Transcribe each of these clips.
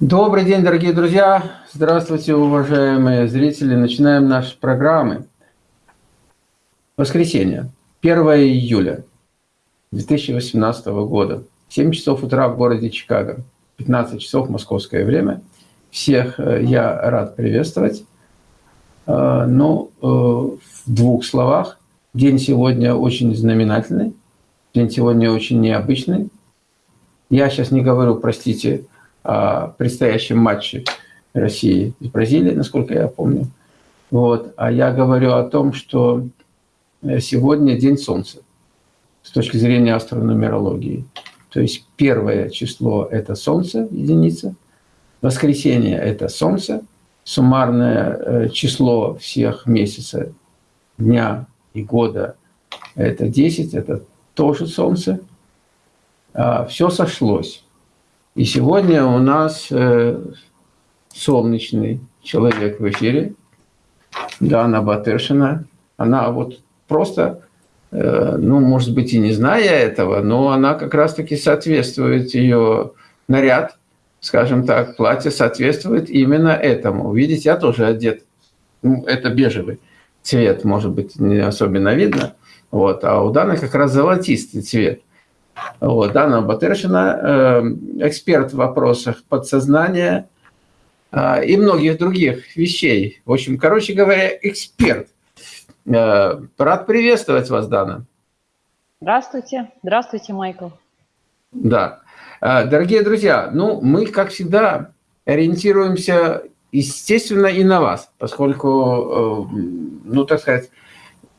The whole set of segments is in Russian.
Добрый день, дорогие друзья! Здравствуйте, уважаемые зрители! Начинаем наши программы. Воскресенье, 1 июля 2018 года, 7 часов утра в городе Чикаго, 15 часов московское время. Всех э, я рад приветствовать. Э, ну, э, в двух словах. День сегодня очень знаменательный, день сегодня очень необычный. Я сейчас не говорю, простите, о предстоящем матче России и Бразилии, насколько я помню. Вот. А я говорю о том, что сегодня день Солнца с точки зрения астрономерологии. То есть первое число – это Солнце, единица. Воскресенье – это Солнце. Суммарное э, число всех месяца, дня и года – это 10, это тоже Солнце. А, Все сошлось. И сегодня у нас э, солнечный человек в эфире, Дана Батыршина. Она вот просто, э, ну, может быть, и не зная этого, но она как раз-таки соответствует ее наряд, скажем так, платье соответствует именно этому. Видите, я тоже одет, ну, это бежевый цвет, может быть, не особенно видно, вот, а у Даны как раз золотистый цвет. Вот, Дана Батыршина, э, эксперт в вопросах подсознания э, и многих других вещей. В общем, короче говоря, эксперт. Э, рад приветствовать вас, Дана. Здравствуйте. Здравствуйте, Майкл. Да. Дорогие друзья, ну, мы, как всегда, ориентируемся, естественно, и на вас, поскольку, ну, так сказать,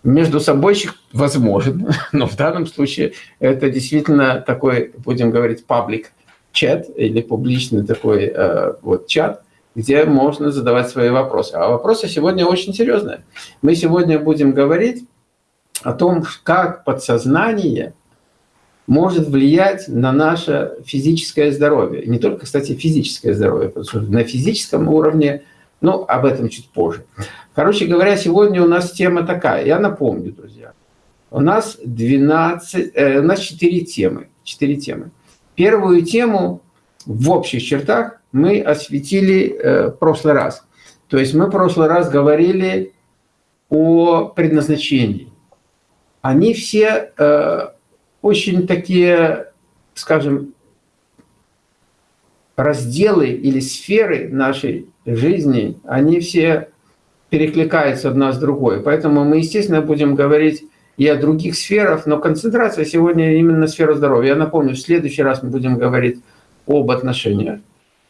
между собойщик возможен, но в данном случае это действительно такой, будем говорить, паблик чат или публичный такой э, вот чат, где можно задавать свои вопросы. А вопросы сегодня очень серьезные. Мы сегодня будем говорить о том, как подсознание может влиять на наше физическое здоровье. Не только, кстати, физическое здоровье, потому что на физическом уровне ну, об этом чуть позже. Короче говоря, сегодня у нас тема такая. Я напомню, друзья. У нас 12, э, у нас 4 темы. 4 темы. Первую тему в общих чертах мы осветили э, в прошлый раз. То есть мы в прошлый раз говорили о предназначении. Они все э, очень такие, скажем, разделы или сферы нашей жизни, они все перекликаются одна с другой. Поэтому мы, естественно, будем говорить и о других сферах, но концентрация сегодня именно на сферу здоровья. Я напомню, в следующий раз мы будем говорить об отношениях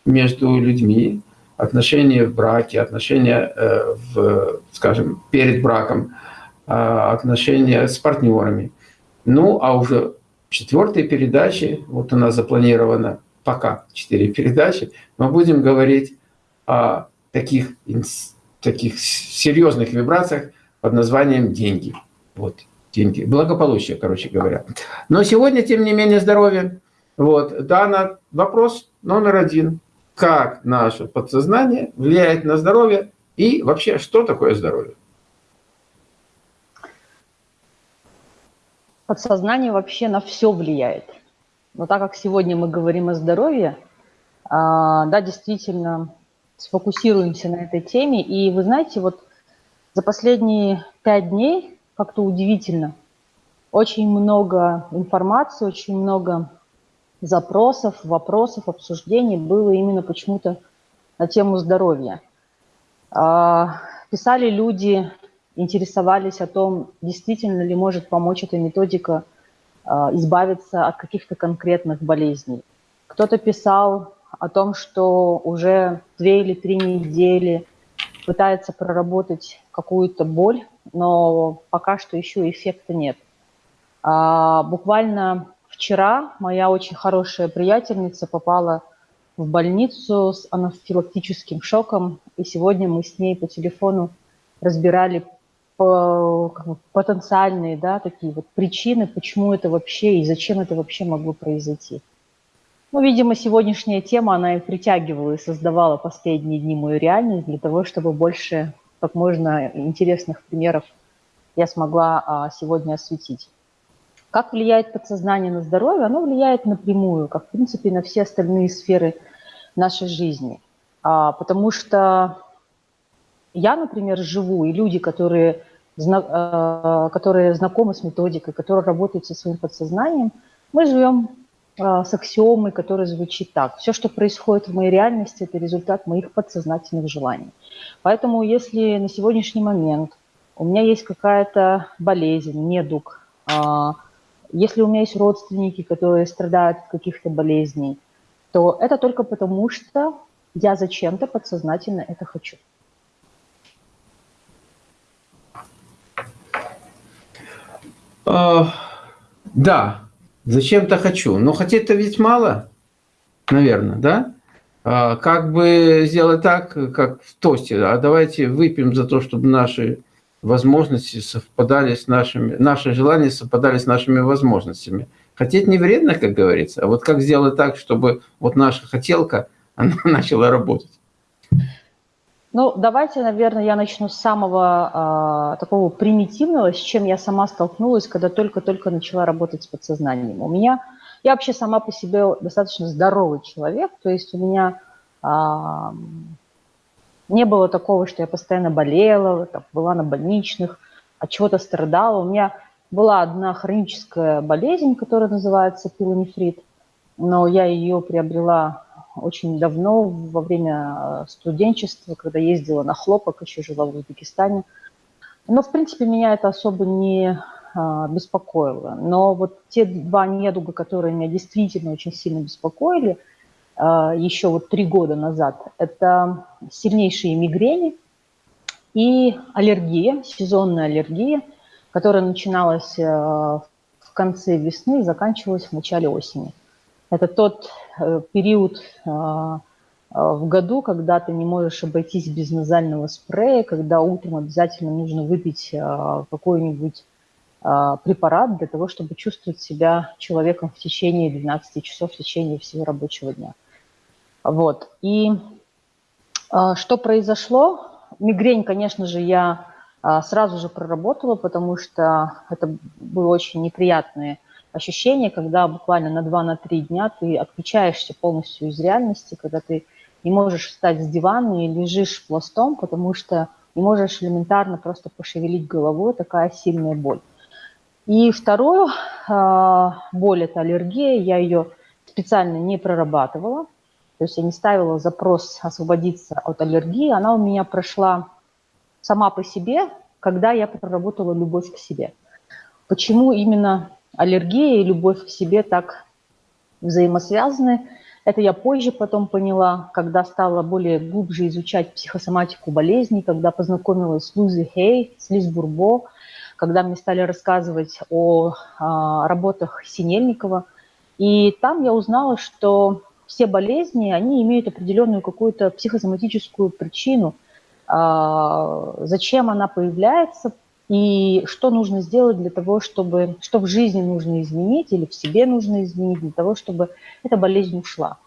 между людьми, отношения в браке, отношения, э, в, скажем, перед браком, а, отношения с партнерами. Ну, а уже в четвертой передаче, вот у нас запланировано пока четыре передачи, мы будем говорить о таких, таких серьезных вибрациях под названием деньги. Вот, деньги. Благополучие, короче говоря. Но сегодня, тем не менее, здоровье. Вот, Дана, вопрос номер один. Как наше подсознание влияет на здоровье и вообще, что такое здоровье? Подсознание вообще на все влияет. Но так как сегодня мы говорим о здоровье, а, да, действительно, сфокусируемся на этой теме. И вы знаете, вот за последние пять дней как-то удивительно. Очень много информации, очень много запросов, вопросов, обсуждений было именно почему-то на тему здоровья. А, писали люди, интересовались о том, действительно ли может помочь эта методика избавиться от каких-то конкретных болезней. Кто-то писал о том, что уже две или три недели пытается проработать какую-то боль, но пока что еще эффекта нет. А, буквально вчера моя очень хорошая приятельница попала в больницу с анафилактическим шоком, и сегодня мы с ней по телефону разбирали потенциальные да, такие вот причины, почему это вообще и зачем это вообще могло произойти. Ну, видимо, сегодняшняя тема, она и притягивала, и создавала последние дни мою реальность для того, чтобы больше, как можно, интересных примеров я смогла а, сегодня осветить. Как влияет подсознание на здоровье? Оно влияет напрямую, как, в принципе, на все остальные сферы нашей жизни. А, потому что я, например, живу, и люди, которые, которые знакомы с методикой, которые работают со своим подсознанием, мы живем а, с аксиомой, которая звучит так. Все, что происходит в моей реальности, это результат моих подсознательных желаний. Поэтому если на сегодняшний момент у меня есть какая-то болезнь, недуг, а, если у меня есть родственники, которые страдают от каких-то болезней, то это только потому, что я зачем-то подсознательно это хочу. Uh, да, Зачем-то хочу. Но хотеть-то ведь мало, наверное, да? А, как бы сделать так, как в тосте, а давайте выпьем за то, чтобы наши возможности совпадали с нашими, наши желания совпадали с нашими возможностями. Хотеть не вредно, как говорится, а вот как сделать так, чтобы вот наша хотелка, она начала работать. Ну, давайте, наверное, я начну с самого э, такого примитивного, с чем я сама столкнулась, когда только-только начала работать с подсознанием. У меня, я вообще сама по себе достаточно здоровый человек, то есть у меня э, не было такого, что я постоянно болела, там, была на больничных, от чего-то страдала. У меня была одна хроническая болезнь, которая называется пилонефрит, но я ее приобрела очень давно, во время э, студенчества, когда ездила на хлопок, еще жила в Узбекистане. Но, в принципе, меня это особо не а, беспокоило. Но вот те два недуга, которые меня действительно очень сильно беспокоили, а, еще вот три года назад, это сильнейшие мигрени и аллергия, сезонная аллергия, которая начиналась э, в конце весны и заканчивалась в начале осени. Это тот э, период а, а, в году, когда ты не можешь обойтись без назального спрея, когда утром обязательно нужно выпить а, какой-нибудь препарат для того, чтобы чувствовать себя человеком в течение 12 часов, в течение всего рабочего дня. Вот. И что произошло? Мигрень, конечно же, я сразу же проработала, потому что это было очень неприятные ощущение, когда буквально на 2-3 дня ты отключаешься полностью из реальности, когда ты не можешь встать с дивана и лежишь пластом, потому что не можешь элементарно просто пошевелить головой, такая сильная боль. И вторую э, боль – это аллергия, я ее специально не прорабатывала, то есть я не ставила запрос освободиться от аллергии, она у меня прошла сама по себе, когда я проработала любовь к себе. Почему именно аллергия и любовь к себе так взаимосвязаны. Это я позже потом поняла, когда стала более глубже изучать психосоматику болезней, когда познакомилась с Лузи Хей, с Лиз Бурбо, когда мне стали рассказывать о, о а, работах Синельникова. И там я узнала, что все болезни, они имеют определенную какую-то психосоматическую причину. А, зачем она появляется, и что нужно сделать для того, чтобы, что в жизни нужно изменить или в себе нужно изменить для того, чтобы эта болезнь ушла.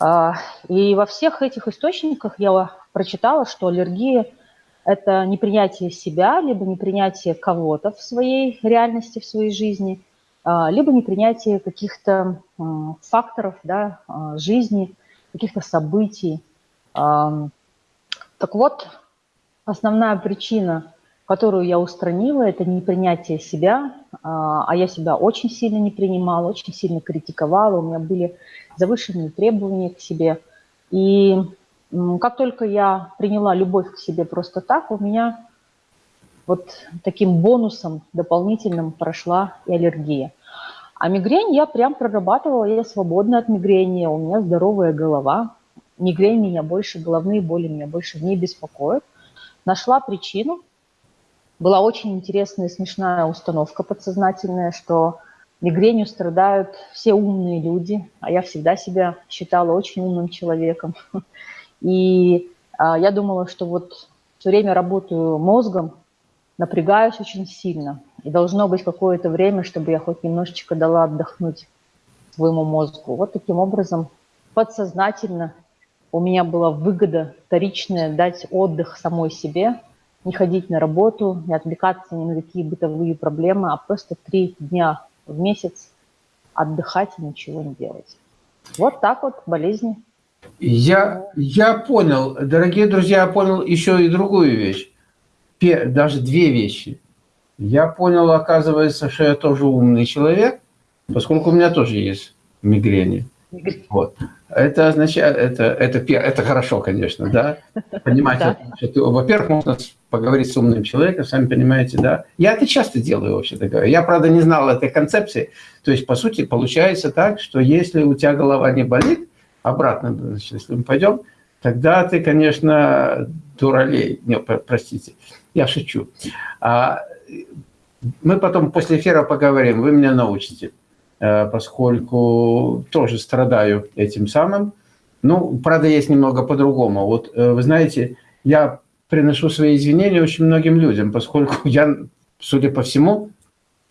А, и во всех этих источниках я прочитала, что аллергия – это непринятие себя, либо непринятие кого-то в своей реальности, в своей жизни, а, либо непринятие каких-то факторов да, а, жизни, каких-то событий. Так вот, основная причина которую я устранила, это непринятие себя, а, а я себя очень сильно не принимала, очень сильно критиковала, у меня были завышенные требования к себе. И как только я приняла любовь к себе просто так, у меня вот таким бонусом дополнительным прошла и аллергия. А мигрень я прям прорабатывала, я свободна от мигрени, у меня здоровая голова, мигрень меня больше, головные боли меня больше не беспокоят. Нашла причину – была очень интересная и смешная установка подсознательная, что мигренью страдают все умные люди, а я всегда себя считала очень умным человеком. И а, я думала, что вот все время работаю мозгом, напрягаюсь очень сильно, и должно быть какое-то время, чтобы я хоть немножечко дала отдохнуть своему мозгу. Вот таким образом подсознательно у меня была выгода вторичная дать отдых самой себе – не ходить на работу, не отвлекаться ни на какие бытовые проблемы, а просто три дня в месяц отдыхать и ничего не делать. Вот так вот болезни Я, я понял, дорогие друзья, я понял еще и другую вещь. Даже две вещи. Я понял, оказывается, что я тоже умный человек, поскольку у меня тоже есть мигрени. Вот. Это означает, это, это, это хорошо, конечно, да, понимать, что, во-первых, можно поговорить с умным человеком, сами понимаете, да. Я это часто делаю, вообще-то говоря. Я, правда, не знал этой концепции. То есть, по сути, получается так, что если у тебя голова не болит, обратно, значит, если мы пойдем, тогда ты, конечно, дуралей. Не, простите, я шучу. А мы потом после эфира поговорим, вы меня научите. Э, поскольку тоже страдаю этим самым. Ну, правда, есть немного по-другому. Вот, э, вы знаете, я приношу свои извинения очень многим людям, поскольку я, судя по всему,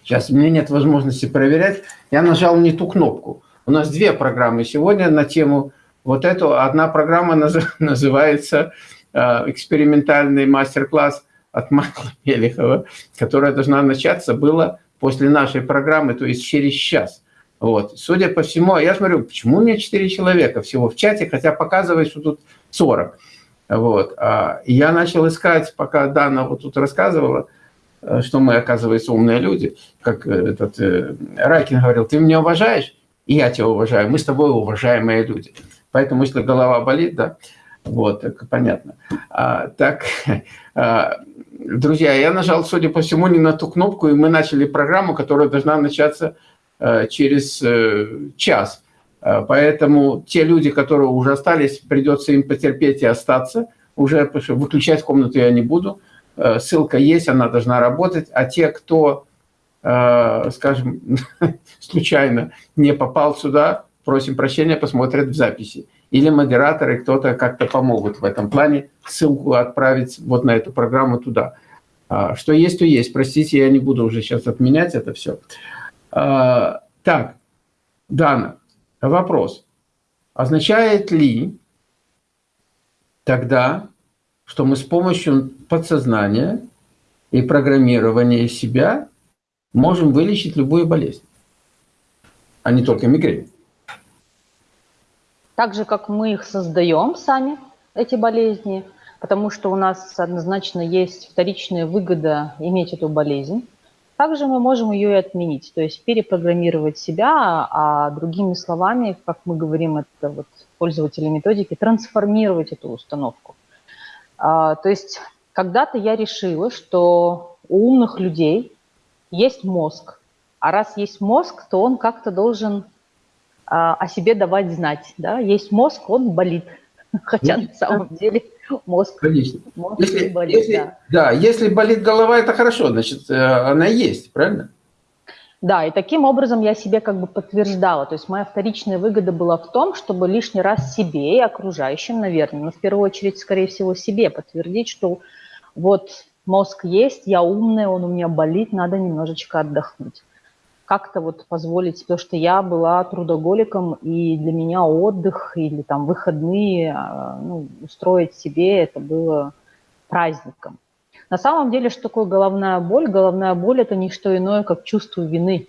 сейчас меня нет возможности проверять, я нажал не ту кнопку. У нас две программы сегодня на тему вот эту. Одна программа называется э, «Экспериментальный мастер-класс» от Майкла Мелехова, которая должна начаться было после нашей программы, то есть через час. Вот. Судя по всему, я смотрю, почему у меня 4 человека всего в чате, хотя показывает, что тут 40. Вот. А, я начал искать, пока Дана вот тут рассказывала, э, что мы, оказывается, умные люди. Как э, этот э, Райкин говорил, ты меня уважаешь? И я тебя уважаю. Мы с тобой уважаемые люди. Поэтому, если голова болит, да, вот, так понятно. А, так, а, друзья, я нажал, судя по всему, не на ту кнопку, и мы начали программу, которая должна начаться через э, час. Э, поэтому те люди, которые уже остались, придется им потерпеть и остаться. Уже выключать комнату я не буду. Ссылка есть, она должна работать. А те, кто, скажем, случайно не попал сюда, просим прощения, посмотрят в записи. Или модераторы, кто-то как-то помогут в этом плане, ссылку отправить вот на эту программу туда. А, что есть, то есть. Простите, я не буду уже сейчас отменять это все. Так, Дана, вопрос. Означает ли тогда, что мы с помощью подсознания и программирования себя можем вылечить любую болезнь, а не только мигрень? Так же, как мы их создаем сами, эти болезни, потому что у нас однозначно есть вторичная выгода иметь эту болезнь, также мы можем ее и отменить, то есть перепрограммировать себя, а другими словами, как мы говорим, это вот пользователи методики, трансформировать эту установку. А, то есть когда-то я решила, что у умных людей есть мозг, а раз есть мозг, то он как-то должен а, о себе давать знать. Да? Есть мозг, он болит, хотя на самом деле мозг, Конечно. мозг если, болит. Если, да. да, если болит голова, это хорошо, значит, э, она есть, правильно? Да, и таким образом я себе как бы подтверждала. То есть моя вторичная выгода была в том, чтобы лишний раз себе и окружающим, наверное, но в первую очередь, скорее всего, себе подтвердить, что вот мозг есть, я умная, он у меня болит, надо немножечко отдохнуть как-то вот позволить, потому что я была трудоголиком, и для меня отдых или там выходные, а, ну, устроить себе это было праздником. На самом деле, что такое головная боль? Головная боль – это не что иное, как чувство вины.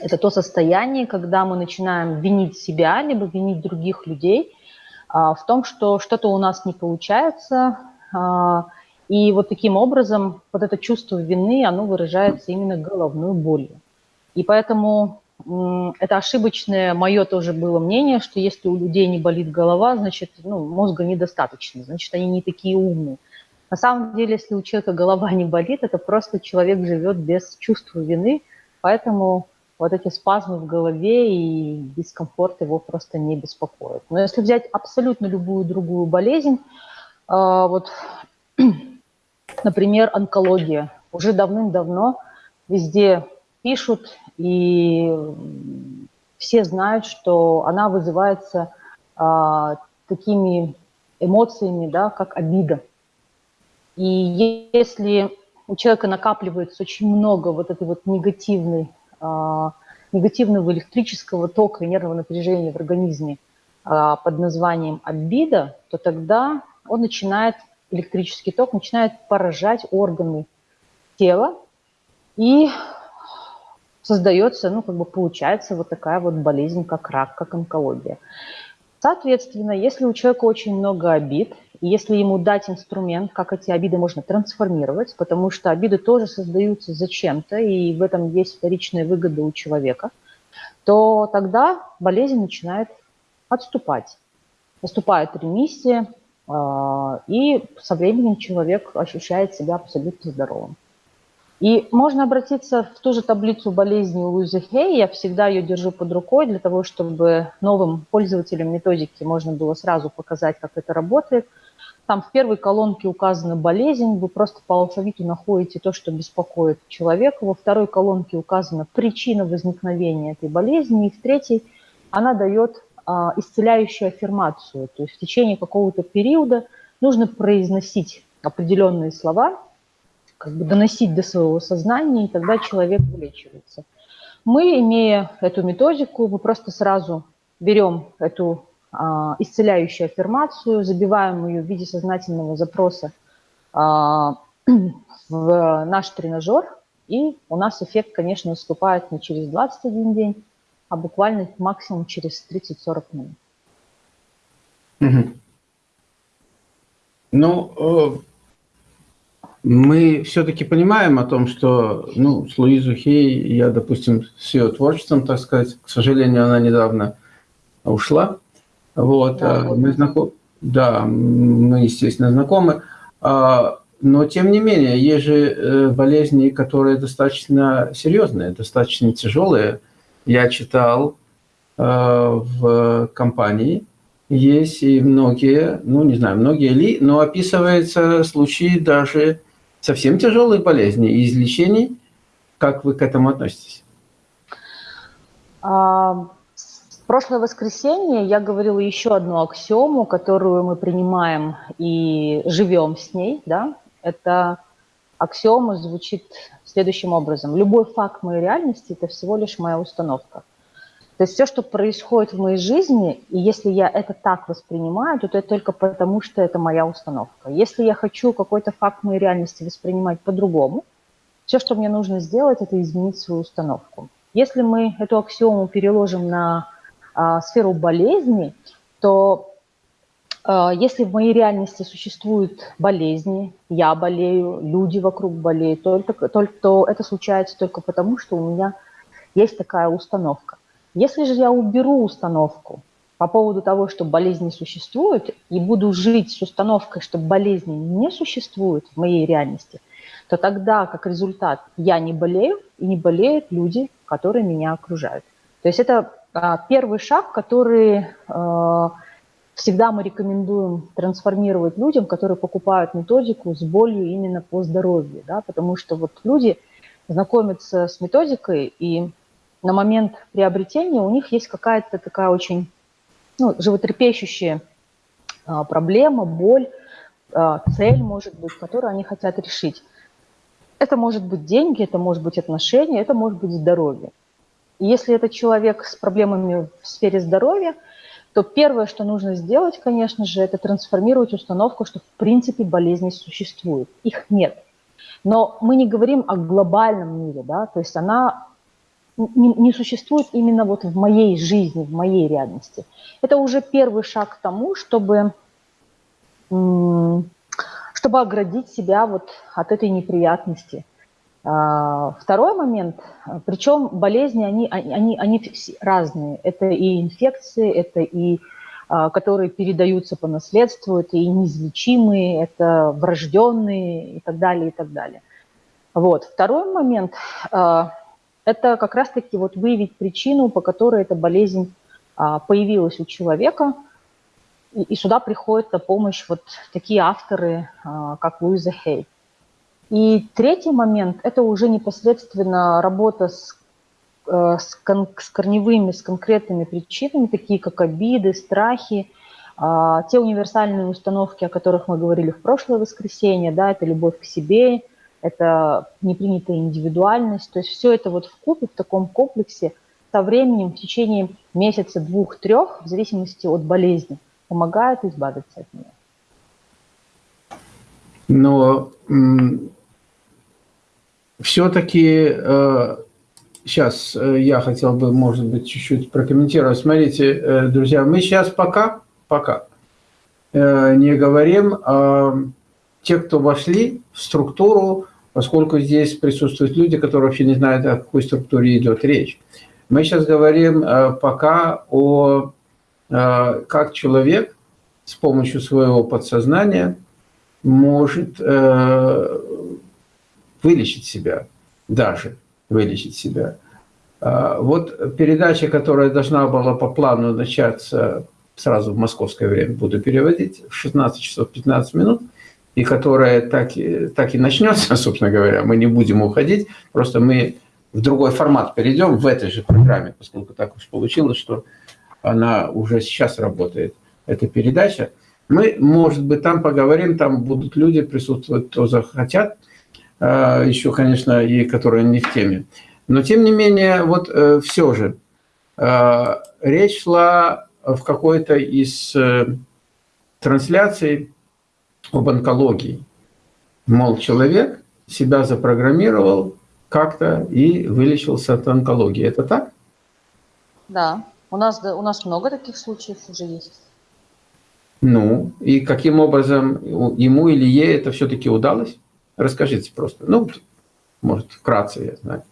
Это то состояние, когда мы начинаем винить себя, либо винить других людей а, в том, что что-то у нас не получается, а, и вот таким образом вот это чувство вины, оно выражается именно головной болью. И поэтому это ошибочное мое тоже было мнение, что если у людей не болит голова, значит, ну, мозга недостаточно, значит, они не такие умные. На самом деле, если у человека голова не болит, это просто человек живет без чувства вины, поэтому вот эти спазмы в голове и дискомфорт его просто не беспокоят. Но если взять абсолютно любую другую болезнь, а, вот, например, онкология, уже давным-давно везде пишут, и все знают, что она вызывается а, такими эмоциями, да, как обида. И если у человека накапливается очень много вот этой вот негативной, а, негативного электрического тока и нервного напряжения в организме а, под названием обида, то тогда он начинает, электрический ток начинает поражать органы тела, и создается, ну, как бы получается вот такая вот болезнь, как рак, как онкология. Соответственно, если у человека очень много обид, если ему дать инструмент, как эти обиды можно трансформировать, потому что обиды тоже создаются зачем-то, и в этом есть вторичная выгода у человека, то тогда болезнь начинает отступать. Наступает ремиссия, а, и со временем человек ощущает себя абсолютно здоровым. И можно обратиться в ту же таблицу болезни Луизы Хей. Я всегда ее держу под рукой для того, чтобы новым пользователям методики можно было сразу показать, как это работает. Там в первой колонке указана болезнь, вы просто по алфавиту находите то, что беспокоит человека. Во второй колонке указана причина возникновения этой болезни. И в третьей она дает а, исцеляющую аффирмацию. То есть в течение какого-то периода нужно произносить определенные слова, как бы доносить до своего сознания, и тогда человек вылечивается. Мы, имея эту методику, мы просто сразу берем эту а, исцеляющую аффирмацию, забиваем ее в виде сознательного запроса а, в наш тренажер, и у нас эффект, конечно, наступает не через 21 день, а буквально максимум через 30-40 минут. Ну, э, мы все-таки понимаем о том, что, ну, с Луизу Хей, я, допустим, с ее творчеством, так сказать, к сожалению, она недавно ушла. Вот, да, а, мы знаком... да, мы, естественно, знакомы. А, но, тем не менее, есть же э, болезни, которые достаточно серьезные, достаточно тяжелые. Я читал э, в компании, есть и многие, ну, не знаю, многие ли, но описываются случаи даже совсем тяжелые болезни и излечений. Как вы к этому относитесь? А, в прошлое воскресенье я говорила еще одну аксиому, которую мы принимаем и живем с ней. Да? Это аксиома звучит следующим образом. Любой факт моей реальности – это всего лишь моя установка. То есть все, что происходит в моей жизни, и если я это так воспринимаю, то это только потому, что это моя установка. Если я хочу какой-то факт моей реальности воспринимать по-другому, все, что мне нужно сделать, это изменить свою установку. Если мы эту аксиому переложим на а, сферу болезни, то а, если в моей реальности существуют болезни, я болею, люди вокруг болеют, только, только, то это случается только потому, что у меня есть такая установка. Если же я уберу установку по поводу того, что болезнь не существует, и буду жить с установкой, что болезни не существует в моей реальности, то тогда, как результат, я не болею, и не болеют люди, которые меня окружают. То есть это а, первый шаг, который а, всегда мы рекомендуем трансформировать людям, которые покупают методику с болью именно по здоровью, да, потому что вот люди знакомятся с методикой, и на момент приобретения у них есть какая-то такая очень ну, животрепещущая а, проблема, боль, а, цель, может быть, которую они хотят решить. Это может быть деньги, это может быть отношения, это может быть здоровье. И если это человек с проблемами в сфере здоровья, то первое, что нужно сделать, конечно же, это трансформировать установку, что в принципе болезни существуют. Их нет. Но мы не говорим о глобальном мире, да, то есть она не, не существует именно вот в моей жизни, в моей реальности. Это уже первый шаг к тому, чтобы, чтобы оградить себя вот от этой неприятности. А, второй момент, причем болезни, они, они, они разные. Это и инфекции, это и а, которые передаются по наследству, это и неизлечимые, это врожденные и так далее, и так далее. Вот. Второй момент а, это как раз-таки вот выявить причину, по которой эта болезнь а, появилась у человека, и, сюда приходят на помощь вот такие авторы, а, как Луиза Хей. И третий момент – это уже непосредственно работа с, э, с, кон, с корневыми, с конкретными причинами, такие как обиды, страхи, а, те универсальные установки, о которых мы говорили в прошлое воскресенье, да, это любовь к себе, это непринятая индивидуальность. То есть все это вот в купе, в таком комплексе со временем, в течение месяца, двух, трех, в зависимости от болезни, помогает избавиться от нее. Но все-таки э, сейчас э, я хотел бы, может быть, чуть-чуть прокомментировать. Смотрите, э, друзья, мы сейчас пока, пока не говорим о тех, кто вошли в структуру, поскольку здесь присутствуют люди, которые вообще не знают, о какой структуре идет речь. Мы сейчас говорим пока о как человек с помощью своего подсознания может вылечить себя даже вылечить себя. Вот передача, которая должна была по плану начаться сразу в московское время, буду переводить, в 16 часов 15 минут, и которая так, так и начнется, собственно говоря, мы не будем уходить, просто мы в другой формат перейдем в этой же программе, поскольку так уж получилось, что она уже сейчас работает, эта передача. Мы, может быть, там поговорим, там будут люди присутствовать, кто захотят, а, еще, конечно, и которые не в теме. Но, тем не менее, вот э, все же, а, речь шла в какой-то из э, трансляций об онкологии. Мол, человек себя запрограммировал как-то и вылечился от онкологии. Это так? Да, у нас, у нас много таких случаев уже есть. Ну, и каким образом ему или ей это все-таки удалось? Расскажите просто. Ну, может, вкратце, я знаю.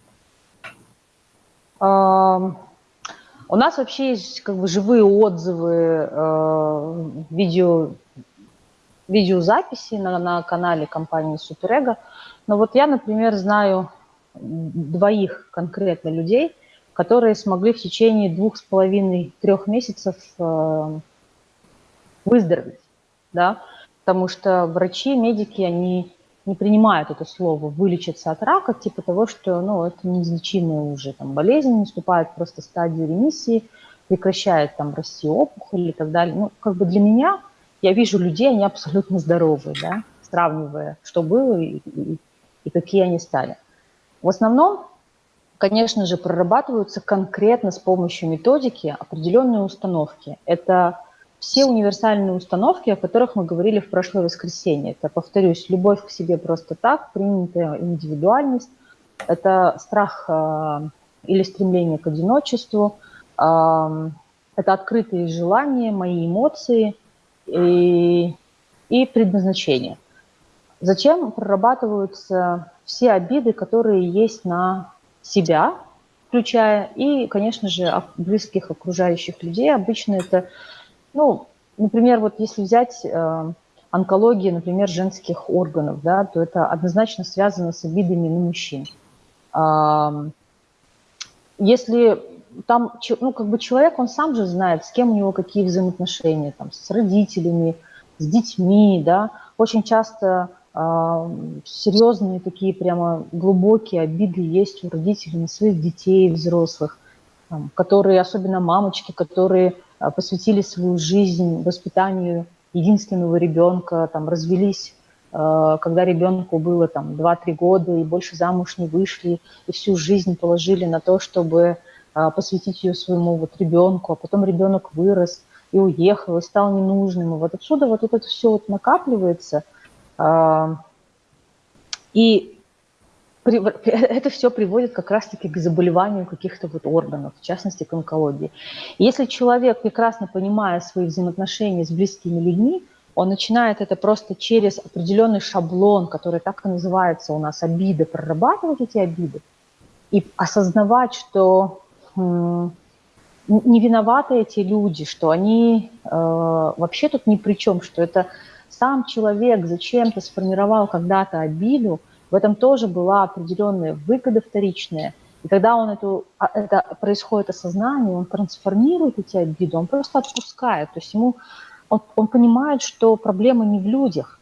У нас вообще есть как бы живые отзывы, э, видео, видеозаписи на, на канале компании Суперэго. Но вот я, например, знаю двоих конкретно людей, которые смогли в течение двух с половиной, трех месяцев э, выздороветь, да, потому что врачи, медики, они не принимают это слово «вылечиться от рака», типа того, что ну, это неизлечимая уже там, болезнь, наступает просто стадия ремиссии, прекращает там расти опухоль и так далее. Ну, как бы для меня, я вижу людей, они абсолютно здоровые, да, сравнивая, что было и, и, и какие они стали. В основном, конечно же, прорабатываются конкретно с помощью методики определенные установки. Это все универсальные установки, о которых мы говорили в прошлое воскресенье. Это, повторюсь, любовь к себе просто так, принятая индивидуальность, это страх э, или стремление к одиночеству, э, это открытые желания, мои эмоции и, и предназначение. Зачем прорабатываются все обиды, которые есть на себя, включая и, конечно же, близких окружающих людей. Обычно это ну, например, вот если взять э, онкологию, например, женских органов, да, то это однозначно связано с обидами на мужчин. Э, если там, ну, как бы человек, он сам же знает, с кем у него какие взаимоотношения, там, с родителями, с детьми, да, очень часто э, серьезные такие прямо глубокие обиды есть у родителей на своих детей, взрослых, там, которые, особенно мамочки, которые а, посвятили свою жизнь воспитанию единственного ребенка, там, развелись, а, когда ребенку было там 2-3 года и больше замуж не вышли, и всю жизнь положили на то, чтобы посвятить ее своему вот ребенку, а потом ребенок вырос и уехал, и стал ненужным. И вот отсюда вот это все вот накапливается. И это все приводит как раз-таки к заболеванию каких-то вот органов, в частности к онкологии. если человек, прекрасно понимая свои взаимоотношения с близкими людьми, он начинает это просто через определенный шаблон, который так и называется у нас обиды, прорабатывать эти обиды и осознавать, что не виноваты эти люди, что они э, вообще тут ни при чем, что это сам человек зачем-то сформировал когда-то обиду, в этом тоже была определенная выгода вторичная. И когда он эту, а, это происходит осознание, он трансформирует эти обиды, он просто отпускает. То есть ему он, он понимает, что проблема не в людях.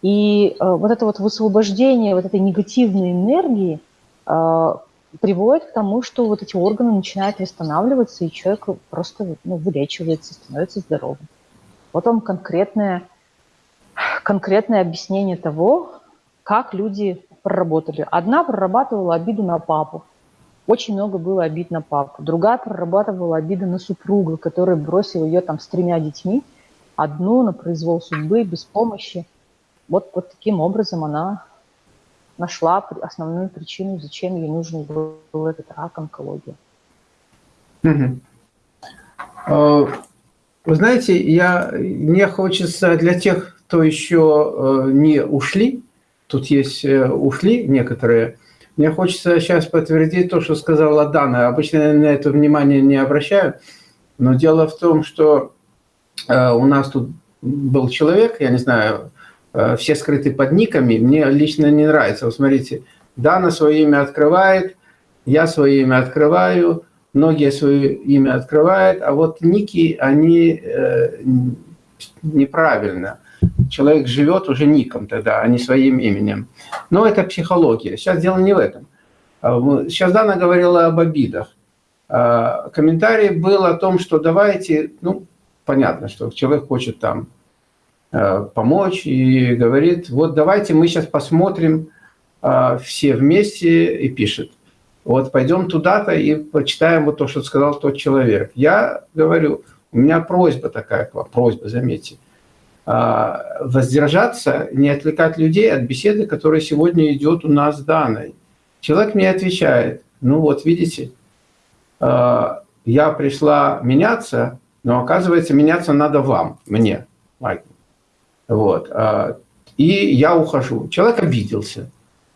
И э, вот это вот высвобождение вот этой негативной энергии э, приводит к тому, что вот эти органы начинают восстанавливаться, и человек просто ну, вылечивается, становится здоровым. Вот он конкретное, конкретное объяснение того, как люди проработали. Одна прорабатывала обиду на папу. Очень много было обид на папу. Другая прорабатывала обиды на супруга, который бросил ее там с тремя детьми. Одну на произвол судьбы, без помощи. Вот, вот таким образом она нашла основную причину, зачем ей нужен был этот рак, онкология. Угу. Вы знаете, я, мне хочется для тех, кто еще э, не ушли, тут есть э, ушли некоторые, мне хочется сейчас подтвердить то, что сказала Дана. Обычно я на это внимание не обращаю, но дело в том, что э, у нас тут был человек, я не знаю, все скрыты под никами, мне лично не нравится. Вот смотрите, Дана свое имя открывает, я свое имя открываю, многие свое имя открывают, а вот ники, они э, неправильно. Человек живет уже ником тогда, а не своим именем. Но это психология. Сейчас дело не в этом. А, сейчас Дана говорила об обидах. А, комментарий был о том, что давайте, ну, понятно, что человек хочет там э, помочь и говорит, вот давайте мы сейчас посмотрим а, все вместе и пишет вот пойдем туда-то и почитаем вот то, что сказал тот человек. Я говорю, у меня просьба такая к вам, просьба, заметьте, а, воздержаться, не отвлекать людей от беседы, которая сегодня идет у нас с Даной. Человек мне отвечает, ну вот видите, я пришла меняться, но оказывается меняться надо вам, мне, Майк. Вот. А, и я ухожу. Человек обиделся.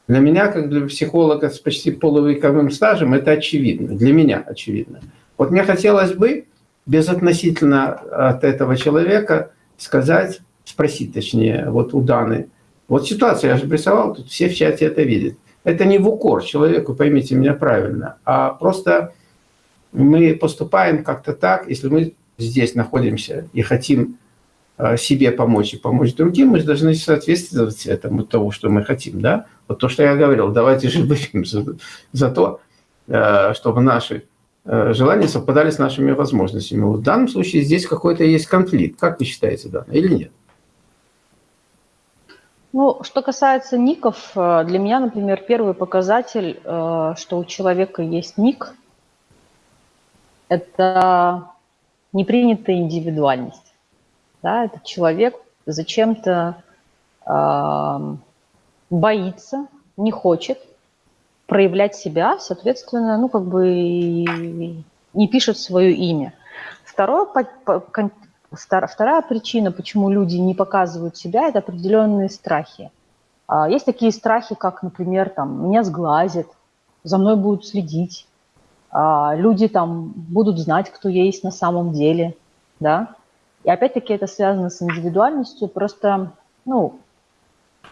Для меня, как для психолога с почти полувековым стажем, это очевидно. Для меня очевидно. Вот мне хотелось бы безотносительно от этого человека сказать, спросить точнее, вот у Даны. Вот ситуация, я же рисовал, тут все в чате это видят. Это не в укор человеку, поймите меня правильно, а просто мы поступаем как-то так, если мы здесь находимся и хотим себе помочь и помочь другим, мы должны соответствовать этому тому, что мы хотим. Да? Вот то, что я говорил, давайте же выпьем за, за то, э, чтобы наши э, желания совпадали с нашими возможностями. Вот в данном случае здесь какой-то есть конфликт. Как вы считаете, да, или нет? Ну, что касается ников, для меня, например, первый показатель, что у человека есть ник, это непринятая индивидуальность да, этот человек зачем-то э, боится, не хочет проявлять себя, соответственно, ну, как бы не пишет свое имя. Второе, вторая причина, почему люди не показывают себя, это определенные страхи. А, есть такие страхи, как, например, там, меня сглазят, за мной будут следить, а, люди там будут знать, кто я есть на самом деле, да, и опять-таки это связано с индивидуальностью. Просто, ну,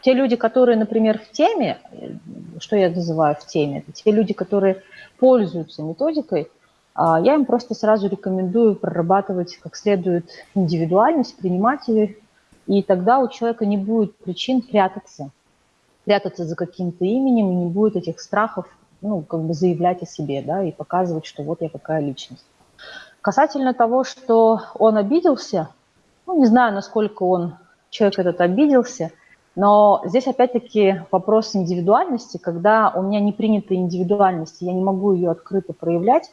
те люди, которые, например, в теме, что я называю в теме, это те люди, которые пользуются методикой, а, я им просто сразу рекомендую прорабатывать как следует индивидуальность, принимать ее, и тогда у человека не будет причин прятаться, прятаться за каким-то именем, и не будет этих страхов, ну, как бы заявлять о себе, да, и показывать, что вот я какая личность. Касательно того, что он обиделся, ну, не знаю, насколько он, человек этот обиделся, но здесь опять-таки вопрос индивидуальности, когда у меня не принята индивидуальность, я не могу ее открыто проявлять,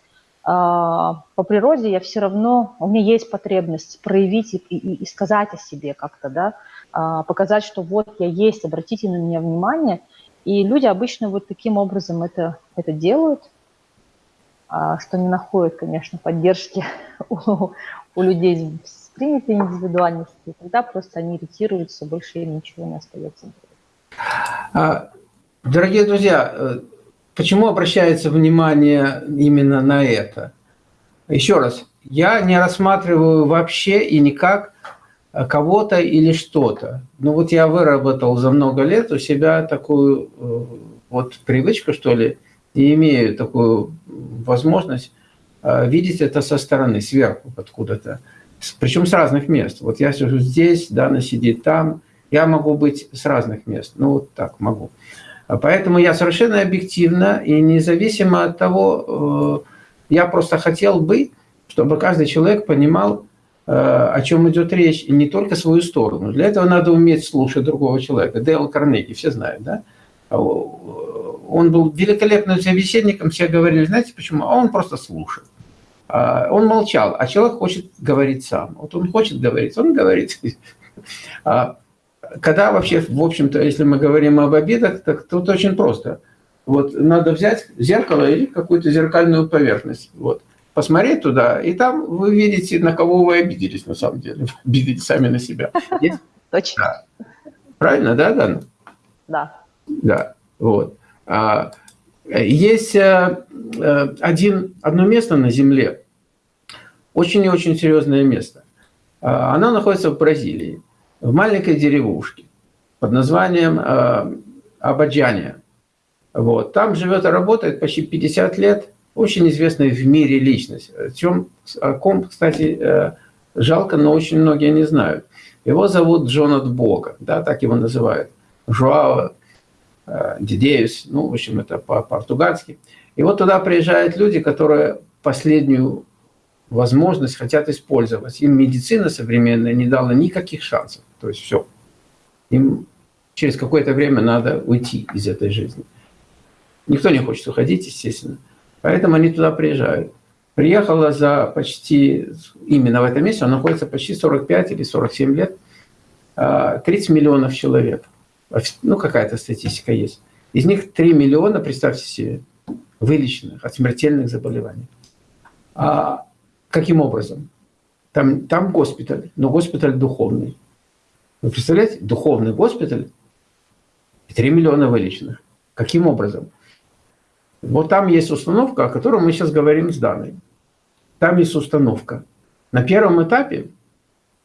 а, по природе я все равно, у меня есть потребность проявить и, и, и сказать о себе как-то, да, а, показать, что вот я есть, обратите на меня внимание. И люди обычно вот таким образом это, это делают. А, что не находит, конечно, поддержки у, у людей с принятой индивидуальностью, тогда просто они иритируются, больше им ничего не остается. А, дорогие друзья, э, почему обращается внимание именно на это? Еще раз, я не рассматриваю вообще и никак э, кого-то или что-то. Но вот я выработал за много лет у себя такую э, вот привычку, что ли, и имею такую возможность а, видеть это со стороны, сверху откуда-то. Причем с разных мест. Вот я сижу здесь, Дана сидит там. Я могу быть с разных мест. Ну, вот так могу. А поэтому я совершенно объективно и независимо от того, э, я просто хотел бы, чтобы каждый человек понимал, э, о чем идет речь, и не только свою сторону. Для этого надо уметь слушать другого человека. Дейл Карнеги, все знают, да? Он был великолепным собеседником, все говорили, знаете почему? А он просто слушал. А, он молчал, а человек хочет говорить сам. Вот он хочет говорить, он говорит. А, когда вообще, в общем-то, если мы говорим об обидах, так тут очень просто. Вот надо взять зеркало или какую-то зеркальную поверхность. Вот. Посмотреть туда, и там вы видите, на кого вы обиделись на самом деле. Обиделись сами на себя. Точно. Правильно, да, Дана? Да. Да, вот. А, есть э, э, один, одно место на Земле, очень и очень серьезное место. А, оно находится в Бразилии, в маленькой деревушке под названием э, Абаджания. Вот. Там живет и работает почти 50 лет очень известная в мире личность. О, чем, о ком, кстати, жалко, но очень многие не знают. Его зовут Джон от Бога, да, так его называют. Жуао Э, Дидеюс, ну, в общем, это по-португальски. И вот туда приезжают люди, которые последнюю возможность хотят использовать. Им медицина современная не дала никаких шансов. То есть все. Им через какое-то время надо уйти из этой жизни. Никто не хочет уходить, естественно. Поэтому они туда приезжают. Приехала за почти, именно в этом месте, он находится почти 45 или 47 лет, 30 э, миллионов человек ну какая-то статистика есть. Из них 3 миллиона, представьте себе, вылеченных от смертельных заболеваний. А каким образом? Там, там госпиталь, но госпиталь духовный. Вы представляете? Духовный госпиталь и 3 миллиона вылеченных. Каким образом? Вот там есть установка, о которой мы сейчас говорим с Даной. Там есть установка. На первом этапе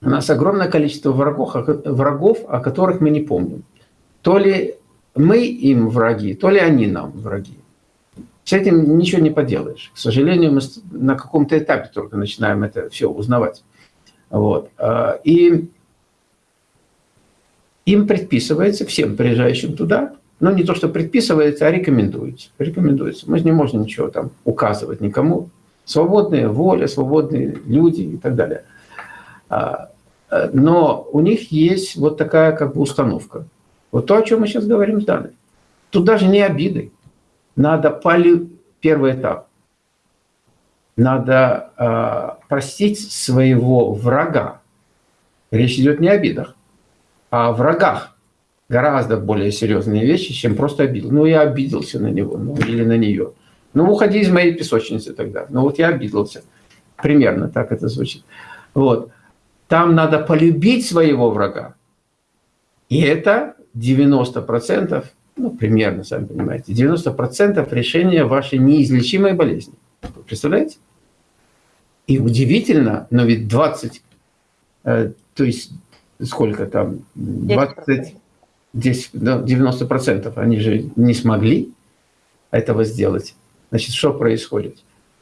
у нас огромное количество врагов, врагов, о которых мы не помним то ли мы им враги, то ли они нам враги. С этим ничего не поделаешь. К сожалению, мы на каком-то этапе только начинаем это все узнавать. Вот. А, и им предписывается, всем приезжающим туда, ну не то, что предписывается, а рекомендуется. Рекомендуется. Мы не можем ничего там указывать никому. Свободная воля, свободные люди и так далее. А, э, но у них есть вот такая как бы установка – вот то, о чем мы сейчас говорим с Даной. Тут даже не обиды. Надо поли... первый этап. Надо э, простить своего врага. Речь идет не о обидах, а о врагах. Гораздо более серьезные вещи, чем просто обидел. Ну, я обиделся на него ну, или на нее. Ну, уходи из моей песочницы тогда. Ну, вот я обиделся. Примерно так это звучит. Вот. Там надо полюбить своего врага. И это 90%, ну, примерно, сами понимаете, 90% решения вашей неизлечимой болезни. представляете? И удивительно, но ведь 20, э, то есть сколько там, 20, 10, да, 90% они же не смогли этого сделать. Значит, что происходит?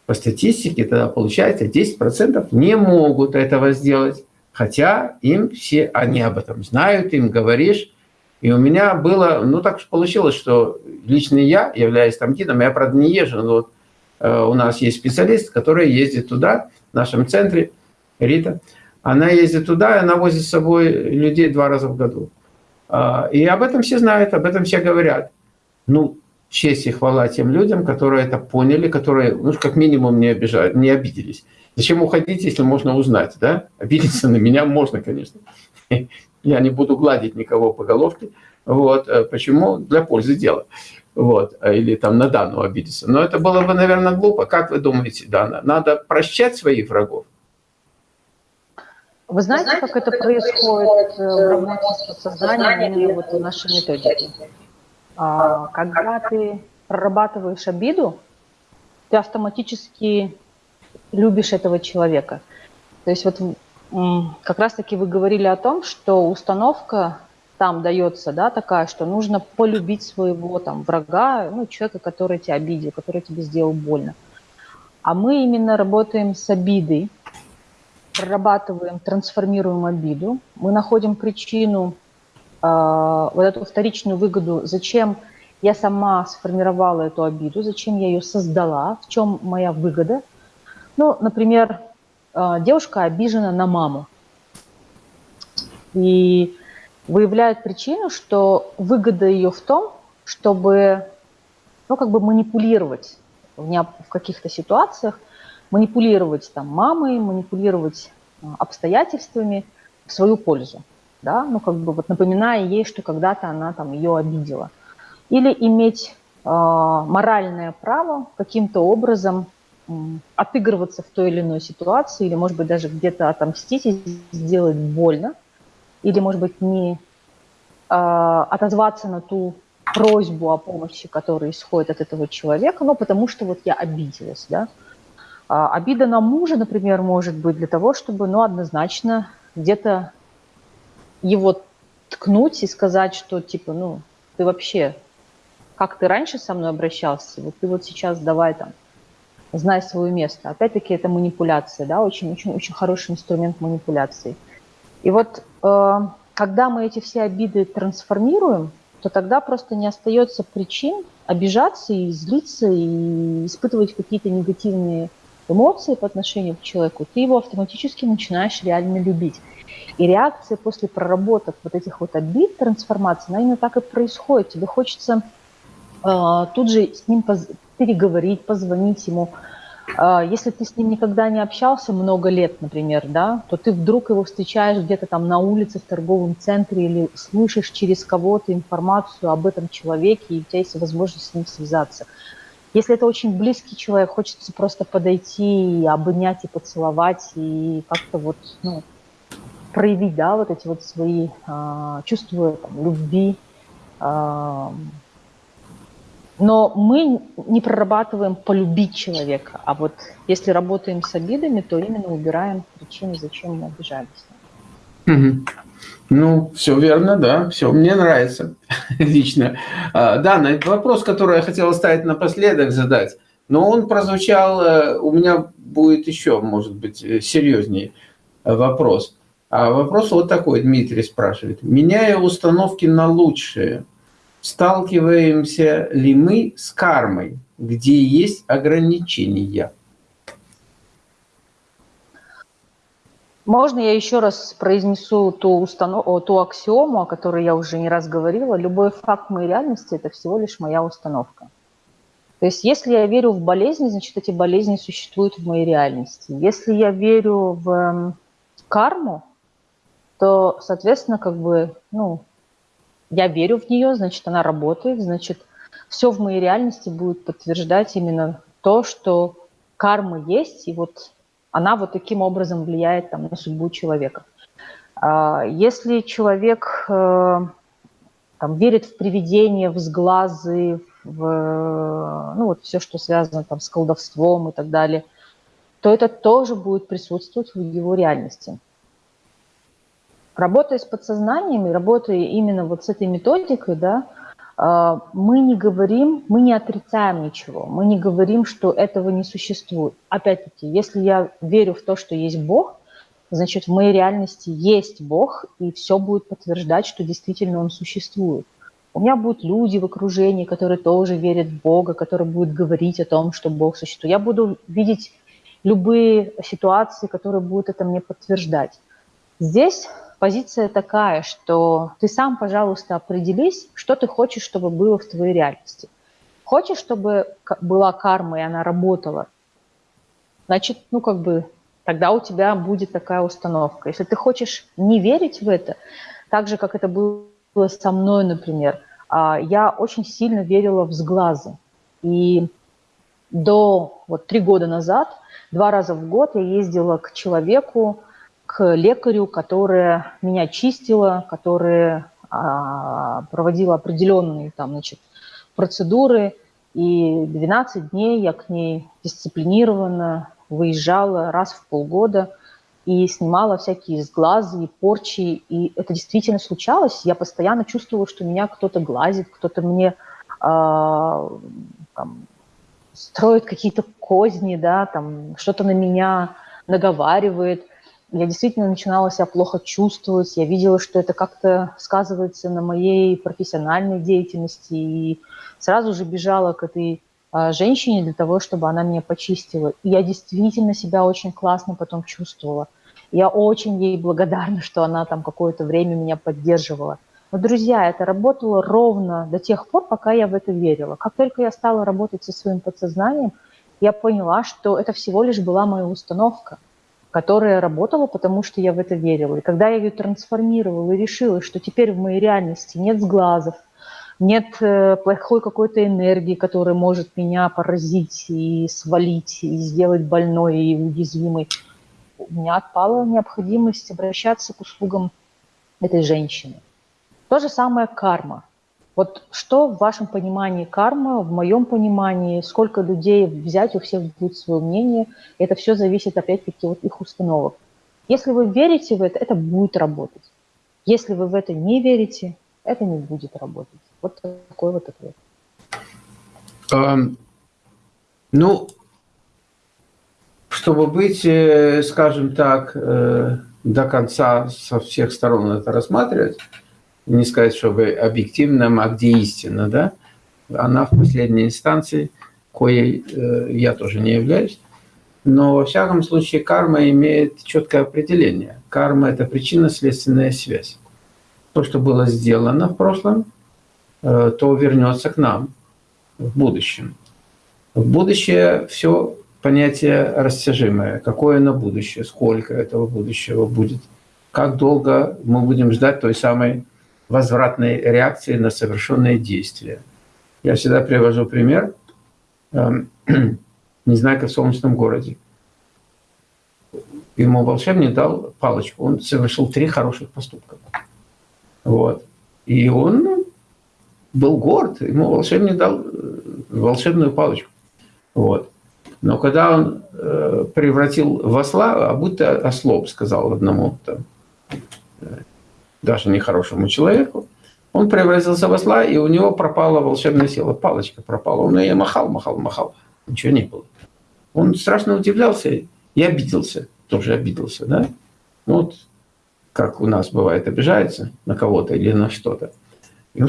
По статистике тогда получается 10% не могут этого сделать, хотя им все, они об этом знают, им говоришь, и у меня было, ну так получилось, что лично я, являюсь там гидом, я, правда, не езжу, но вот э, у нас есть специалист, который ездит туда, в нашем центре, Рита. Она ездит туда, и она возит с собой людей два раза в году. Э, и об этом все знают, об этом все говорят. Ну, честь и хвала тем людям, которые это поняли, которые, ну, как минимум, не, обижают, не обиделись. Зачем уходить, если можно узнать, да? Обидеться на меня можно, конечно. Я не буду гладить никого по головке. Вот. Э, почему? Для пользы дела. Вот. Э, или там на Дану обидеться. Но это было бы, наверное, глупо. Как вы думаете, Дана? Надо прощать своих врагов? Вы знаете, как это происходит э, в работе с созданием именно вот в нашей методике? А, когда ты прорабатываешь обиду, ты автоматически любишь этого человека. То есть вот как раз-таки вы говорили о том, что установка там дается, да, такая, что нужно полюбить своего там врага, ну, человека, который тебя обидел, который тебе сделал больно. А мы именно работаем с обидой, прорабатываем, трансформируем обиду, мы находим причину, э, вот эту вторичную выгоду, зачем я сама сформировала эту обиду, зачем я ее создала, в чем моя выгода. Ну, например, девушка обижена на маму. И выявляет причину, что выгода ее в том, чтобы ну, как бы манипулировать в, не, в каких-то ситуациях, манипулировать там мамой, манипулировать а, обстоятельствами в свою пользу. да, ну как бы вот напоминая ей, что когда-то она там ее обидела. Или иметь э, моральное право каким-то образом э, отыгрываться в той или иной ситуации, или, может быть, даже где-то отомстить и сделать больно, или, может быть, не э, отозваться на ту просьбу о помощи, которая исходит от этого человека, но потому что вот я обиделась, да. А обида на мужа, например, может быть для того, чтобы, ну, однозначно где-то его ткнуть и сказать, что типа, ну, ты вообще, как ты раньше со мной обращался, вот ты вот сейчас давай там, знай свое место. Опять-таки это манипуляция, да, очень-очень-очень хороший инструмент манипуляции. И вот э, когда мы эти все обиды трансформируем, то тогда просто не остается причин обижаться и злиться и испытывать какие-то негативные эмоции по отношению к человеку, ты его автоматически начинаешь реально любить. И реакция после проработок вот этих вот обид, трансформации, она именно так и происходит. Тебе хочется тут же с ним переговорить, позвонить ему. Э, если ты с ним никогда не общался много лет, например, да, то ты вдруг его встречаешь где-то там на улице, в торговом центре или слышишь через кого-то информацию об этом человеке, и у тебя есть возможность с ним связаться. Если это очень близкий человек, хочется просто подойти, и обнять и поцеловать, и как-то вот, ну, проявить, да, вот эти вот свои э, чувства там, любви. Э, но мы не прорабатываем полюбить человека, а вот если работаем с обидами, то именно убираем причины, зачем мы обижались. Угу. Ну, все верно, да, все, мне нравится лично. А, да, вопрос, который я хотел оставить напоследок задать, но он прозвучал, э, у меня будет еще, может быть, э, серьезнее вопрос. А вопрос вот такой, Дмитрий спрашивает. Меняя установки на лучшее, сталкиваемся ли мы с кармой, где есть ограничения? Можно я еще раз произнесу ту, установ... ту аксиому, о которой я уже не раз говорила. Любой факт моей реальности – это всего лишь моя установка. То есть если я верю в болезни, значит, эти болезни существуют в моей реальности. Если я верю в эм, карму, то, соответственно, как бы, ну, я верю в нее, значит, она работает, значит, все в моей реальности будет подтверждать именно то, что карма есть, и вот она вот таким образом влияет там, на судьбу человека. А, если человек э, там, верит в привидения, в сглазы, в ну, вот все, что связано там, с колдовством и так далее, то это тоже будет присутствовать в его реальности. Работая с подсознанием и работая именно вот с этой методикой, да, а, мы не говорим, мы не отрицаем ничего, мы не говорим, что этого не существует. Опять-таки, если я верю в то, что есть Бог, значит, в моей реальности есть Бог, и все будет подтверждать, что действительно Он существует. У меня будут люди в окружении, которые тоже верят в Бога, которые будут говорить о том, что Бог существует. Я буду видеть любые ситуации, которые будут это мне подтверждать. Здесь позиция такая, что ты сам, пожалуйста, определись, что ты хочешь, чтобы было в твоей реальности. Хочешь, чтобы была карма, и она работала, значит, ну, как бы, тогда у тебя будет такая установка. Если ты хочешь не верить в это, так же, как это было со мной, например, а, я очень сильно верила в сглазы. И до вот три года назад, два раза в год я ездила к человеку, к лекарю, которая меня чистила, которая а, проводила определенные там, значит, процедуры. И 12 дней я к ней дисциплинированно выезжала раз в полгода и снимала всякие сглазы и порчи. И это действительно случалось. Я постоянно чувствовала, что меня кто-то глазит, кто-то мне а, там, строит какие-то козни, да, там, что-то на меня наговаривает – я действительно начинала себя плохо чувствовать, я видела, что это как-то сказывается на моей профессиональной деятельности, и сразу же бежала к этой а, женщине для того, чтобы она меня почистила. И я действительно себя очень классно потом чувствовала. Я очень ей благодарна, что она там какое-то время меня поддерживала. Но, друзья, это работало ровно до тех пор, пока я в это верила. Как только я стала работать со своим подсознанием, я поняла, что это всего лишь была моя установка – которая работала, потому что я в это верила. И когда я ее трансформировала и решила, что теперь в моей реальности нет сглазов, нет э, плохой какой-то энергии, которая может меня поразить и свалить, и сделать больной и уязвимой, у меня отпала необходимость обращаться к услугам этой женщины. То же самое карма. Вот что в вашем понимании карма, в моем понимании, сколько людей взять, у всех будет свое мнение. Это все зависит опять-таки от их установок. Если вы верите в это, это будет работать. Если вы в это не верите, это не будет работать. Вот такой вот ответ. Um, ну, чтобы быть, э, скажем так, э, до конца со всех сторон это рассматривать, не сказать, чтобы объективно, а где истина, да, она в последней инстанции, коей э, я тоже не являюсь, но во всяком случае карма имеет четкое определение. Карма – это причинно-следственная связь. То, что было сделано в прошлом, э, то вернется к нам в будущем. В будущее все понятие растяжимое. Какое оно будущее, сколько этого будущего будет, как долго мы будем ждать той самой возвратной реакции на совершенные действия. Я всегда привожу пример эм, Незнайка в солнечном городе. Ему волшебник дал палочку. Он совершил три хороших поступка. Вот. И он был горд. Ему волшебник дал э, волшебную палочку. Вот. Но когда он э, превратил в осла, а будто ослоп, сказал одному там, даже нехорошему человеку, он превратился в осла, и у него пропала волшебная сила, палочка пропала. Он ее махал, махал, махал, ничего не было. Он страшно удивлялся и обиделся, тоже обиделся, да? Ну, вот как у нас бывает, обижается на кого-то или на что-то.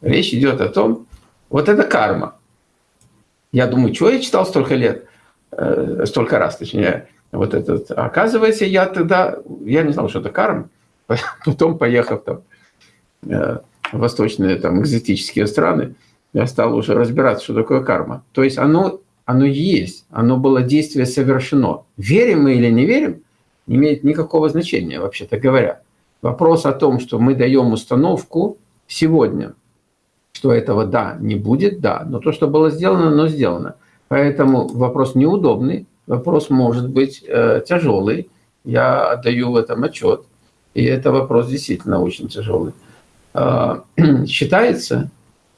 Речь идет о том, вот это карма. Я думаю, что я читал столько лет, э, столько раз, точнее, вот этот. Оказывается, я тогда, я не знал, что это карма. Потом, поехав там э, в восточные там, экзотические страны, я стал уже разбираться, что такое карма. То есть оно, оно есть, оно было действие совершено. Верим мы или не верим, не имеет никакого значения, вообще-то говоря. Вопрос о том, что мы даем установку сегодня, что этого да, не будет, да. Но то, что было сделано, оно сделано. Поэтому вопрос неудобный, вопрос может быть э, тяжелый. Я отдаю в этом отчет. И это вопрос действительно очень тяжелый. А, считается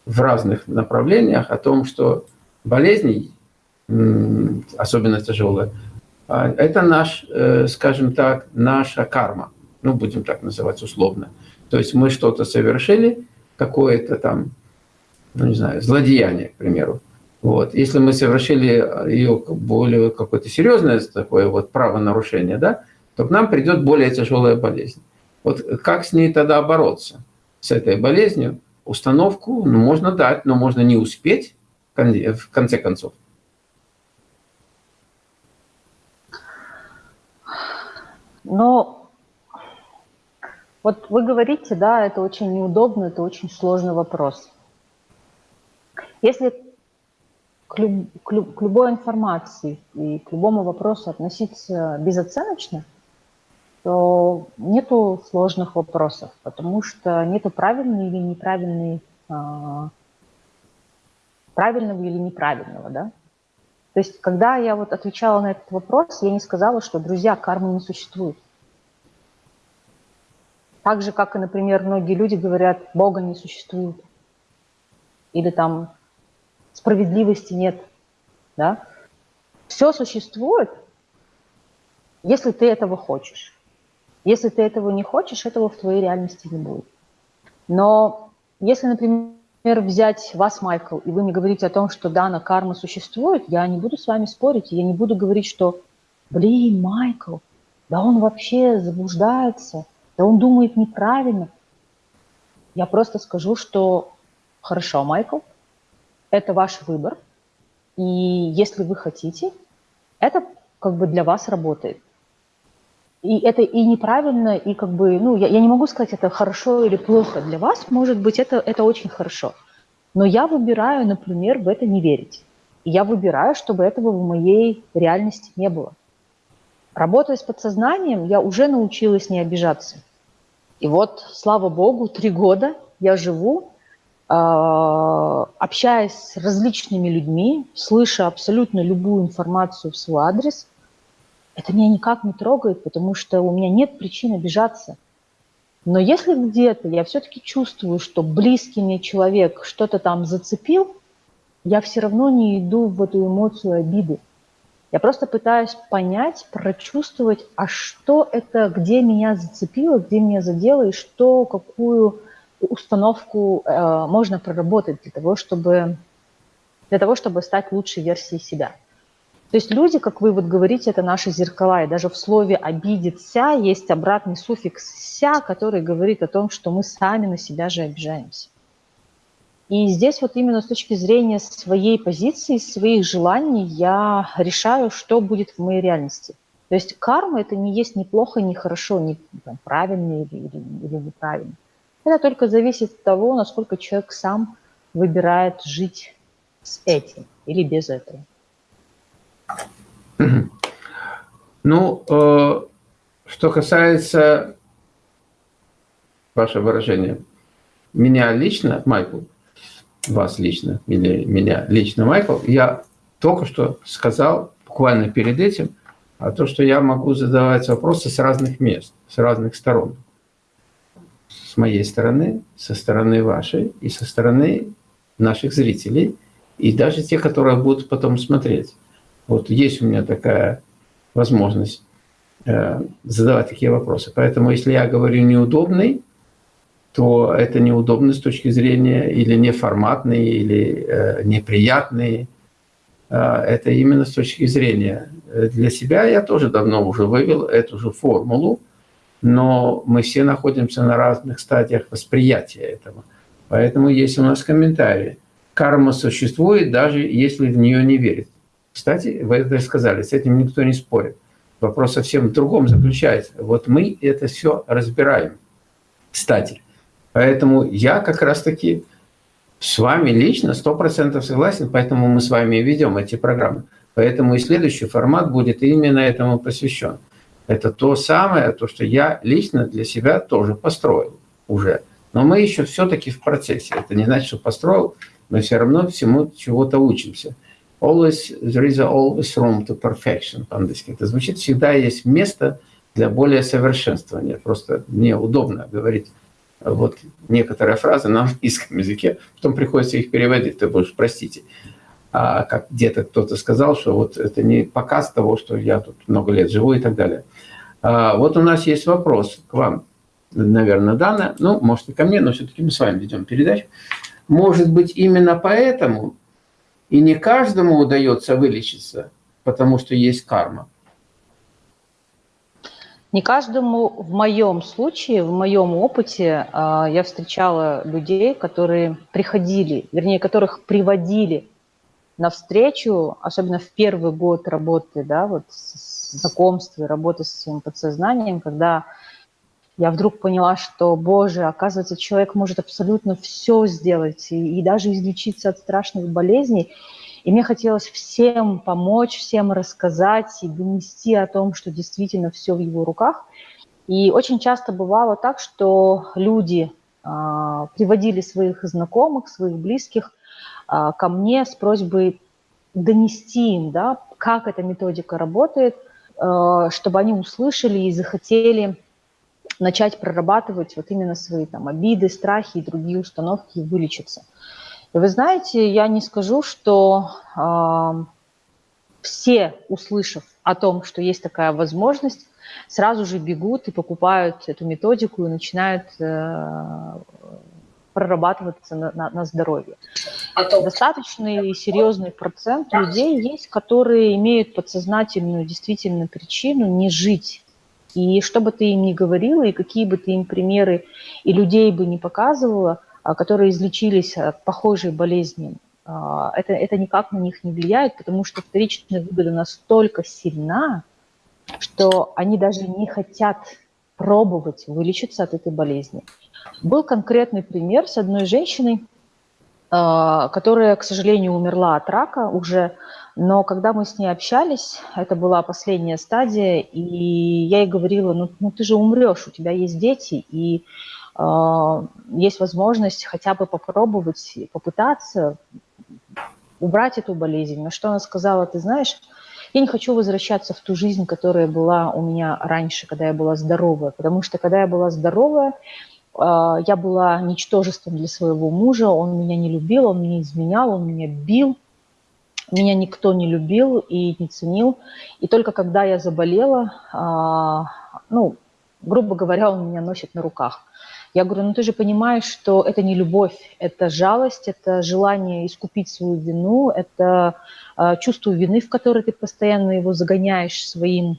в разных направлениях о том, что болезни, особенно тяжелые, а, это наш, э, скажем так, наша карма. Ну, будем так называть условно. То есть мы что-то совершили, какое-то там, ну, не знаю, злодеяние, к примеру. Вот. Если мы совершили ее более какое-то серьезное такое вот правонарушение, да, то к нам придет более тяжелая болезнь. Вот как с ней тогда бороться, с этой болезнью? Установку ну, можно дать, но можно не успеть в конце концов. Но вот вы говорите, да, это очень неудобно, это очень сложный вопрос. Если к, люб, к, люб, к любой информации и к любому вопросу относиться безоценочно, то нету сложных вопросов, потому что нету правильной или неправильной, а, правильного или неправильного, да. То есть, когда я вот отвечала на этот вопрос, я не сказала, что, друзья, кармы не существует. Так же, как и, например, многие люди говорят, Бога не существует. Или там справедливости нет. Да? Все существует, если ты этого хочешь. Если ты этого не хочешь, этого в твоей реальности не будет. Но если, например, взять вас, Майкл, и вы мне говорите о том, что да, на карма существует, я не буду с вами спорить, я не буду говорить, что, блин, Майкл, да он вообще заблуждается, да он думает неправильно. Я просто скажу, что хорошо, Майкл, это ваш выбор, и если вы хотите, это как бы для вас работает и это и неправильно, и как бы, ну, я, я не могу сказать, это хорошо или плохо. Для вас, может быть, это, это очень хорошо. Но я выбираю, например, в это не верить. И я выбираю, чтобы этого в моей реальности не было. Работая с подсознанием, я уже научилась не обижаться. И вот, слава богу, три года я живу, а, общаясь с различными людьми, слыша абсолютно любую информацию в свой адрес, это меня никак не трогает, потому что у меня нет причин обижаться. Но если где-то я все-таки чувствую, что близкий мне человек что-то там зацепил, я все равно не иду в эту эмоцию обиды. Я просто пытаюсь понять, прочувствовать, а что это, где меня зацепило, где меня задело, и что, какую установку э, можно проработать для того, чтобы, для того, чтобы стать лучшей версией себя. То есть люди, как вы вот говорите, это наши зеркала, и даже в слове «обидеться» есть обратный суффикс «ся», который говорит о том, что мы сами на себя же обижаемся. И здесь вот именно с точки зрения своей позиции, своих желаний я решаю, что будет в моей реальности. То есть карма это не есть ни плохо, ни хорошо, ни там, правильно или, или, или неправильно. Это только зависит от того, насколько человек сам выбирает жить с этим или без этого. Ну, э, что касается ваше выражение, меня лично, Майкл, вас лично или меня лично, Майкл, я только что сказал, буквально перед этим, о том, что я могу задавать вопросы с разных мест, с разных сторон. С моей стороны, со стороны вашей и со стороны наших зрителей, и даже те, которые будут потом смотреть. Вот есть у меня такая возможность э, задавать такие вопросы. Поэтому если я говорю неудобный, то это неудобно с точки зрения или неформатный, или э, неприятный. Э, это именно с точки зрения. Для себя я тоже давно уже вывел эту же формулу, но мы все находимся на разных стадиях восприятия этого. Поэтому есть у нас комментарии. Карма существует, даже если в нее не верит. Кстати, вы это сказали, с этим никто не спорит. Вопрос совсем в другом заключается. Вот мы это все разбираем. Кстати, Поэтому я как раз-таки с вами лично 100% согласен, поэтому мы с вами ведем эти программы. Поэтому и следующий формат будет именно этому посвящен. Это то самое, то, что я лично для себя тоже построил уже. Но мы еще все-таки в процессе. Это не значит, что построил, мы все равно всему чего-то учимся. Always, there is always room to perfection по-английски. Это звучит, всегда есть место для более совершенствования. Просто мне удобно говорить вот некоторые фразы на английском языке, потом приходится их переводить, ты будешь, простите. А как где-то кто-то сказал, что вот это не показ того, что я тут много лет живу и так далее. А вот у нас есть вопрос к вам, наверное, Дана, ну, может и ко мне, но все-таки мы с вами ведем передачу. Может быть, именно поэтому и не каждому удается вылечиться, потому что есть карма. Не каждому в моем случае, в моем опыте а, я встречала людей, которые приходили, вернее, которых приводили на встречу, особенно в первый год работы, да, вот знакомства, работы со своим подсознанием, когда я вдруг поняла, что, боже, оказывается, человек может абсолютно все сделать и, и даже излечиться от страшных болезней. И мне хотелось всем помочь, всем рассказать и донести о том, что действительно все в его руках. И очень часто бывало так, что люди а, приводили своих знакомых, своих близких а, ко мне с просьбой донести им, да, как эта методика работает, а, чтобы они услышали и захотели начать прорабатывать вот именно свои там обиды, страхи и другие установки и вылечиться. Вы знаете, я не скажу, что э, все, услышав о том, что есть такая возможность, сразу же бегут и покупают эту методику и начинают э, прорабатываться на, на, на здоровье. А то... Достаточный и серьезный процент людей есть, которые имеют подсознательную действительно причину не жить. И что бы ты им ни говорила, и какие бы ты им примеры и людей бы не показывала – а, которые излечились от похожей болезни, а, это, это никак на них не влияет, потому что вторичная выгода настолько сильна, что они даже не хотят пробовать вылечиться от этой болезни. Был конкретный пример с одной женщиной, а, которая, к сожалению, умерла от рака уже, но когда мы с ней общались, это была последняя стадия, и я ей говорила, ну, ну ты же умрешь, у тебя есть дети, и э, есть возможность хотя бы попробовать, попытаться убрать эту болезнь. На что она сказала, ты знаешь, я не хочу возвращаться в ту жизнь, которая была у меня раньше, когда я была здоровая, потому что когда я была здоровая, а, я была ничтожеством для своего мужа, он меня не любил, он меня изменял, он меня бил, меня никто не любил и не ценил. И только когда я заболела, а, ну, грубо говоря, он меня носит на руках. Я говорю, ну ты же понимаешь, что это не любовь, это жалость, это желание искупить свою вину, это э, чувство вины, в которое ты постоянно его загоняешь своим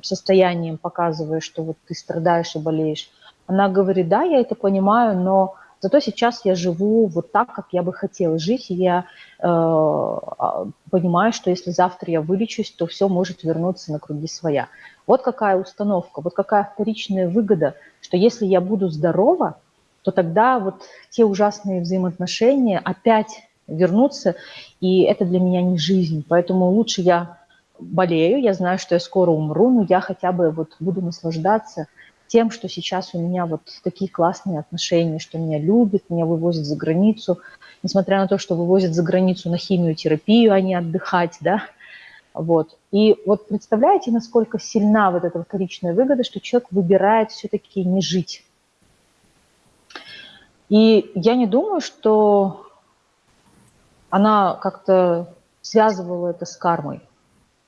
состоянием, показывая, что вот ты страдаешь и болеешь. Она говорит, да, я это понимаю, но зато сейчас я живу вот так, как я бы хотела жить, и я э, а, понимаю, что если завтра я вылечусь, то все может вернуться на круги своя. Вот какая установка, вот какая вторичная выгода, что если я буду здорова, то тогда вот те ужасные взаимоотношения опять вернутся, и это для меня не жизнь. Поэтому лучше я болею, я знаю, что я скоро умру, но я хотя бы вот буду наслаждаться тем, что сейчас у меня вот такие классные отношения, что меня любят, меня вывозят за границу, несмотря на то, что вывозят за границу на химиотерапию, а не отдыхать, да, вот. И вот представляете, насколько сильна вот эта вторичная выгода, что человек выбирает все-таки не жить. И я не думаю, что она как-то связывала это с кармой.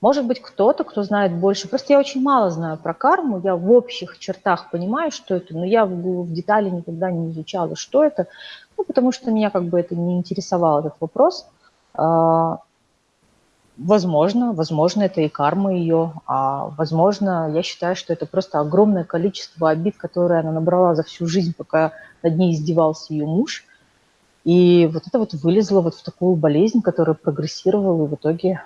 Может быть, кто-то, кто знает больше. Просто я очень мало знаю про карму. Я в общих чертах понимаю, что это, но я в, в детали никогда не изучала, что это. Ну, потому что меня как бы это не интересовал, этот вопрос. А, возможно, возможно, это и карма ее, а возможно, я считаю, что это просто огромное количество обид, которые она набрала за всю жизнь, пока над ней издевался ее муж. И вот это вот вылезло вот в такую болезнь, которая прогрессировала, и в итоге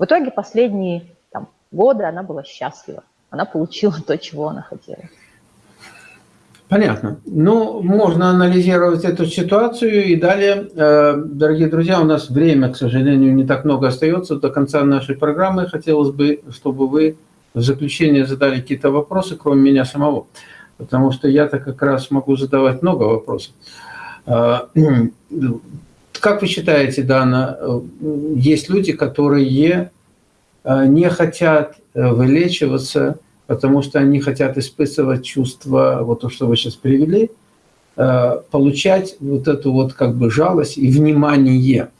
в итоге последние там, годы она была счастлива. Она получила то, чего она хотела. Понятно. Ну, можно анализировать эту ситуацию. И далее, э, дорогие друзья, у нас время, к сожалению, не так много остается до конца нашей программы. Хотелось бы, чтобы вы в заключение задали какие-то вопросы, кроме меня самого. Потому что я-то как раз могу задавать много вопросов. Как вы считаете, Дана, э, есть люди, которые э, не хотят э, вылечиваться, потому что они хотят испытывать чувство, вот то, что вы сейчас привели, получать вот эту вот как бы жалость и внимание.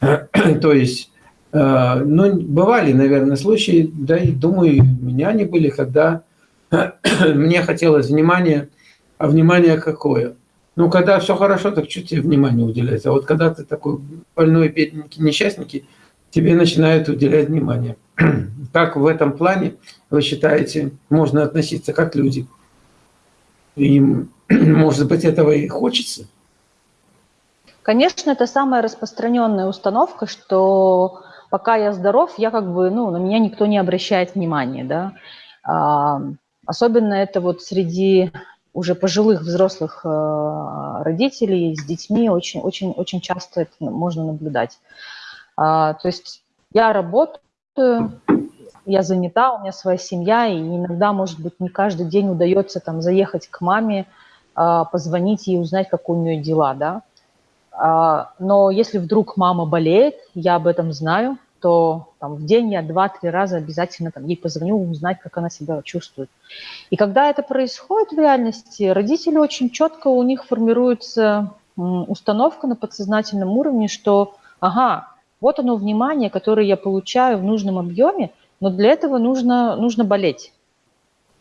То есть, ну, бывали, наверное, случаи, да и думаю, у меня они были, когда мне хотелось внимания, а внимание какое – ну, когда все хорошо, так чуть тебе внимание уделять. А вот когда ты такой больной, бедненький, несчастненький, тебе начинают уделять внимание. Как в этом плане, вы считаете, можно относиться как люди? Им, может быть, этого и хочется? Конечно, это самая распространенная установка, что пока я здоров, я как бы, ну, на меня никто не обращает внимания, да. А, особенно это вот среди уже пожилых взрослых э, родителей с детьми очень, очень, очень часто это можно наблюдать. А, то есть я работаю, я занята, у меня своя семья, и иногда, может быть, не каждый день удается там заехать к маме, а, позвонить ей, узнать, как у нее дела, да. А, но если вдруг мама болеет, я об этом знаю, то там, в день я два-три раза обязательно там, ей позвоню, узнать, как она себя чувствует. И когда это происходит в реальности, родители очень четко, у них формируется установка на подсознательном уровне, что, ага, вот оно внимание, которое я получаю в нужном объеме, но для этого нужно, нужно болеть.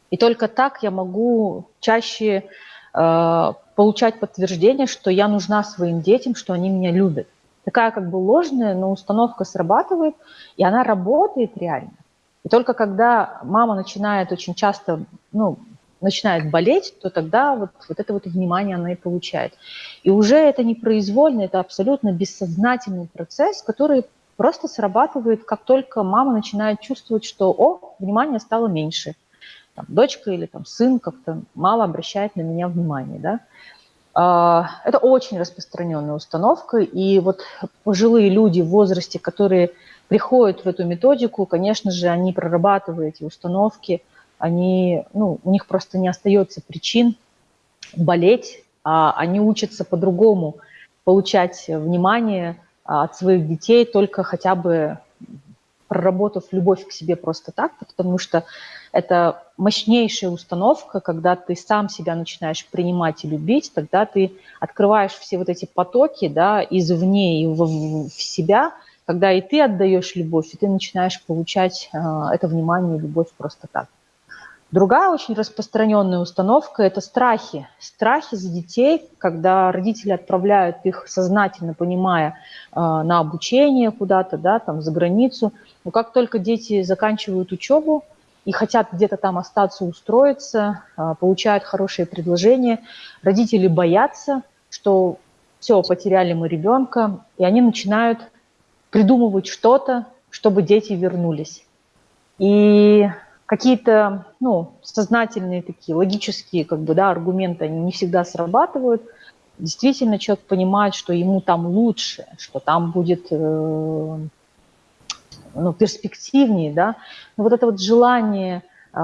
И только так я могу чаще э, получать подтверждение, что я нужна своим детям, что они меня любят такая как бы ложная, но установка срабатывает, и она работает реально. И только когда мама начинает очень часто, ну, начинает болеть, то тогда вот, вот это вот внимание она и получает. И уже это не произвольно, это абсолютно бессознательный процесс, который просто срабатывает, как только мама начинает чувствовать, что, о, внимание стало меньше. Там, дочка или там, сын как-то мало обращает на меня внимание, да. Это очень распространенная установка, и вот пожилые люди в возрасте, которые приходят в эту методику, конечно же, они прорабатывают эти установки, они, ну, у них просто не остается причин болеть, а они учатся по-другому получать внимание а, от своих детей, только хотя бы проработав любовь к себе просто так, потому что это мощнейшая установка, когда ты сам себя начинаешь принимать и любить, тогда ты открываешь все вот эти потоки да, извне и в, в себя, когда и ты отдаешь любовь, и ты начинаешь получать э, это внимание и любовь просто так. Другая очень распространенная установка – это страхи. Страхи за детей, когда родители отправляют их сознательно, понимая, э, на обучение куда-то, да, там, за границу. Но как только дети заканчивают учебу и хотят где-то там остаться, устроиться, э, получают хорошие предложения, родители боятся, что все, потеряли мы ребенка, и они начинают придумывать что-то, чтобы дети вернулись. И какие-то ну, сознательные такие логические как бы, да, аргументы, они не всегда срабатывают. Действительно, человек понимает, что ему там лучше, что там будет э, ну, перспективнее, да. Но вот это вот желание э,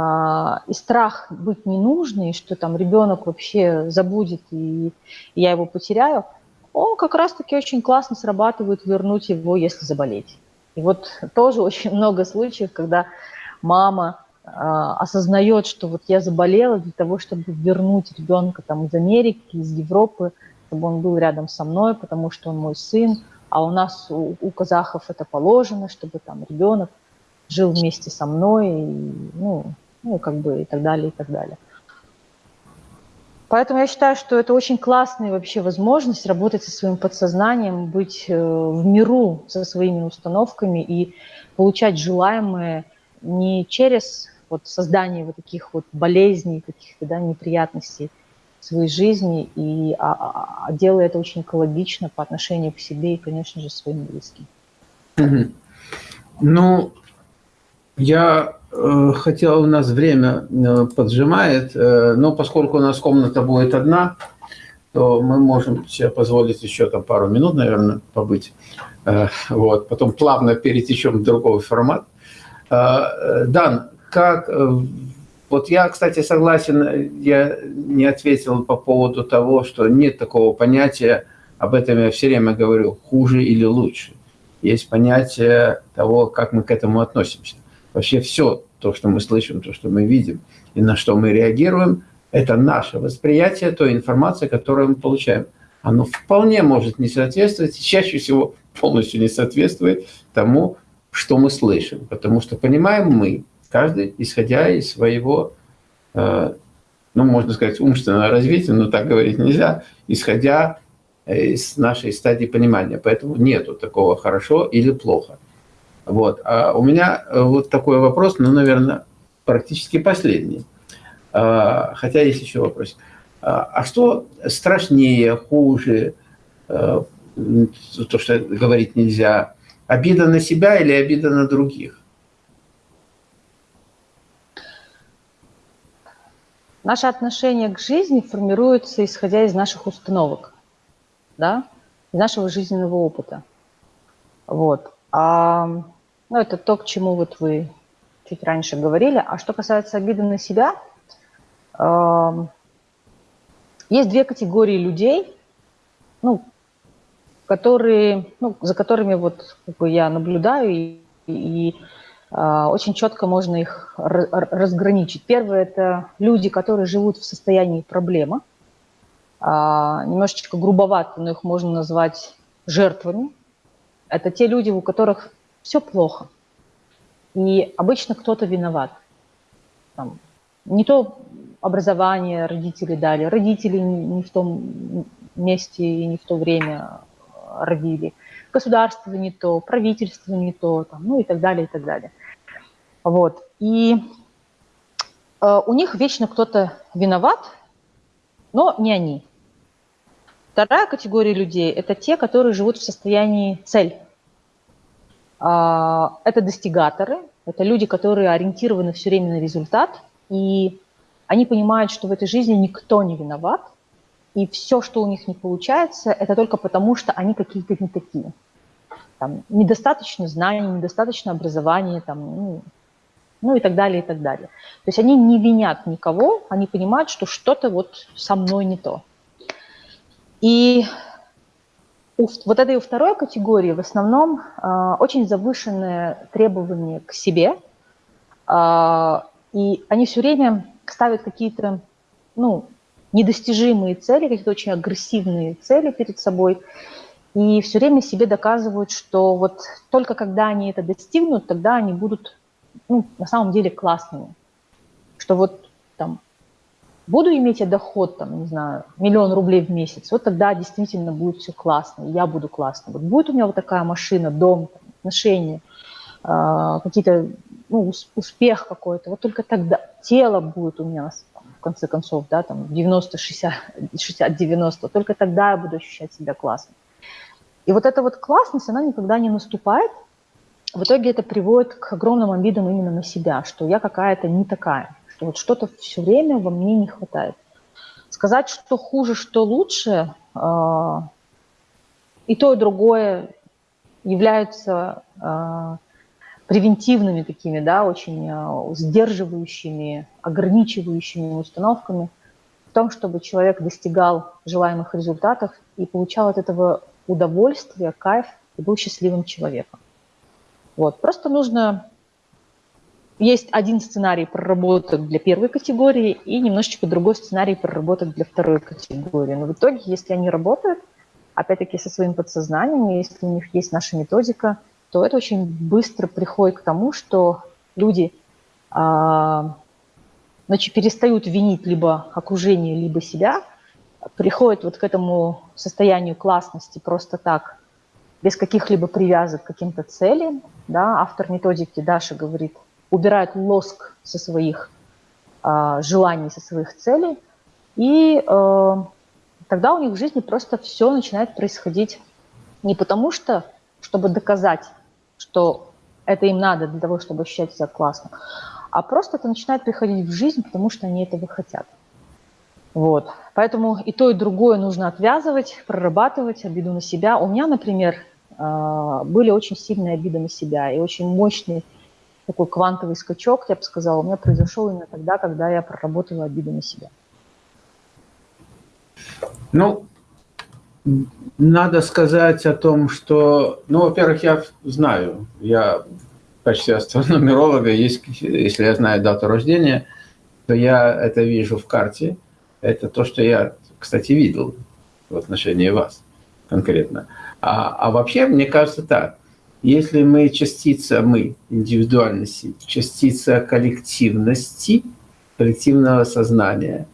и страх быть ненужной, что там ребенок вообще забудет и, и я его потеряю, он как раз-таки очень классно срабатывает вернуть его, если заболеть. И вот тоже очень много случаев, когда мама а, осознает, что вот я заболела для того, чтобы вернуть ребенка там из Америки, из Европы, чтобы он был рядом со мной, потому что он мой сын, а у нас, у, у казахов это положено, чтобы там ребенок жил вместе со мной, и, ну, ну, как бы и так далее, и так далее. Поэтому я считаю, что это очень классная вообще возможность работать со своим подсознанием, быть э, в миру со своими установками и получать желаемое не через вот создание вот таких вот болезней, каких-то да, неприятностей своей жизни, и, а, а, а делая это очень экологично по отношению к себе и, конечно же, своим близким. Ну, я э, хотел, у нас время э, поджимает, э, но поскольку у нас комната будет одна, то мы можем себе позволить еще там пару минут, наверное, побыть. Вот, потом плавно перетечем в другой формат. Дан, как... Вот я, кстати, согласен, я не ответил по поводу того, что нет такого понятия, об этом я все время говорю, хуже или лучше. Есть понятие того, как мы к этому относимся. Вообще все то, что мы слышим, то, что мы видим и на что мы реагируем, это наше восприятие той информации, которую мы получаем. Оно вполне может не соответствовать, чаще всего полностью не соответствует тому, что мы слышим. Потому что понимаем мы, каждый исходя из своего, э, ну, можно сказать, умственного развития, но так говорить нельзя, исходя из нашей стадии понимания. Поэтому нету такого хорошо или плохо. Вот. А у меня э, вот такой вопрос, ну, наверное, практически последний. Хотя есть еще вопрос. А, что страшнее, хуже, э, то, что говорить нельзя, обида на себя или обида на других? Наше отношение к жизни формируется, исходя из наших установок, да, из нашего жизненного опыта. Вот. А, ну, это то, к чему вот вы чуть раньше говорили. А что касается обиды на себя, э, есть две категории людей, ну, которые, ну, за которыми вот как бы я наблюдаю и, и а, очень четко можно их разграничить. Первое – это люди, которые живут в состоянии проблемы. А, немножечко грубовато, но их можно назвать жертвами. Это те люди, у которых все плохо. И обычно кто-то виноват. Там, не то образование родители дали, родители не в том месте и не в то время родили – государство не то, правительство не то, там, ну и так далее, и так далее. Вот. И э, у них вечно кто-то виноват, но не они. Вторая категория людей – это те, которые живут в состоянии цель. Э, это достигаторы, это люди, которые ориентированы все время на результат, и они понимают, что в этой жизни никто не виноват, и все, что у них не получается, это только потому, что они какие-то не такие. Там, недостаточно знаний, недостаточно образования, там, ну, ну и так далее, и так далее. То есть они не винят никого, они понимают, что что-то вот со мной не то. И у вот этой второй категории в основном э, очень завышенные требования к себе, э, и они все время ставят какие-то, ну, недостижимые цели, какие-то очень агрессивные цели перед собой, и все время себе доказывают, что вот только когда они это достигнут, тогда они будут ну, на самом деле классными. Что вот там буду иметь я доход, там, не знаю, миллион рублей в месяц, вот тогда действительно будет все классно, я буду классно. Вот будет у меня вот такая машина, дом, отношения, э, какие-то, ну, успех какой-то, вот только тогда тело будет у меня в конце концов, да, там 90-60, 60-90, только тогда я буду ощущать себя классно. И вот эта вот классность, она никогда не наступает. В итоге это приводит к огромным обидам именно на себя, что я какая-то не такая, что вот что-то все время во мне не хватает. Сказать, что хуже, что лучше, э, и то, и другое являются э, превентивными такими, да, очень э, сдерживающими, ограничивающими установками в том, чтобы человек достигал желаемых результатов и получал от этого удовольствие, кайф и был счастливым человеком. Вот. Просто нужно... Есть один сценарий проработок для первой категории и немножечко другой сценарий проработок для второй категории. Но в итоге, если они работают, опять-таки со своим подсознанием, если у них есть наша методика, то это очень быстро приходит к тому, что люди а, значит, перестают винить либо окружение, либо себя, приходят вот к этому состоянию классности просто так, без каких-либо привязок к каким-то целям. Да? Автор методики Даша говорит, убирают лоск со своих э, желаний, со своих целей, и э, тогда у них в жизни просто все начинает происходить не потому что, чтобы доказать, что это им надо для того, чтобы ощущать себя классно, а просто это начинает приходить в жизнь, потому что они этого хотят. Вот. Поэтому и то, и другое нужно отвязывать, прорабатывать обиду на себя. У меня, например, были очень сильные обиды на себя и очень мощный такой квантовый скачок, я бы сказала, у меня произошел именно тогда, когда я проработала обиду на себя. Ну, надо сказать о том, что, ну, во-первых, я знаю, я в качестве астрономеролога, если я знаю дату рождения, то я это вижу в карте, это то, что я, кстати, видел в отношении вас конкретно. А, а вообще, мне кажется так, если мы частица, мы, индивидуальности, частица коллективности, коллективного сознания,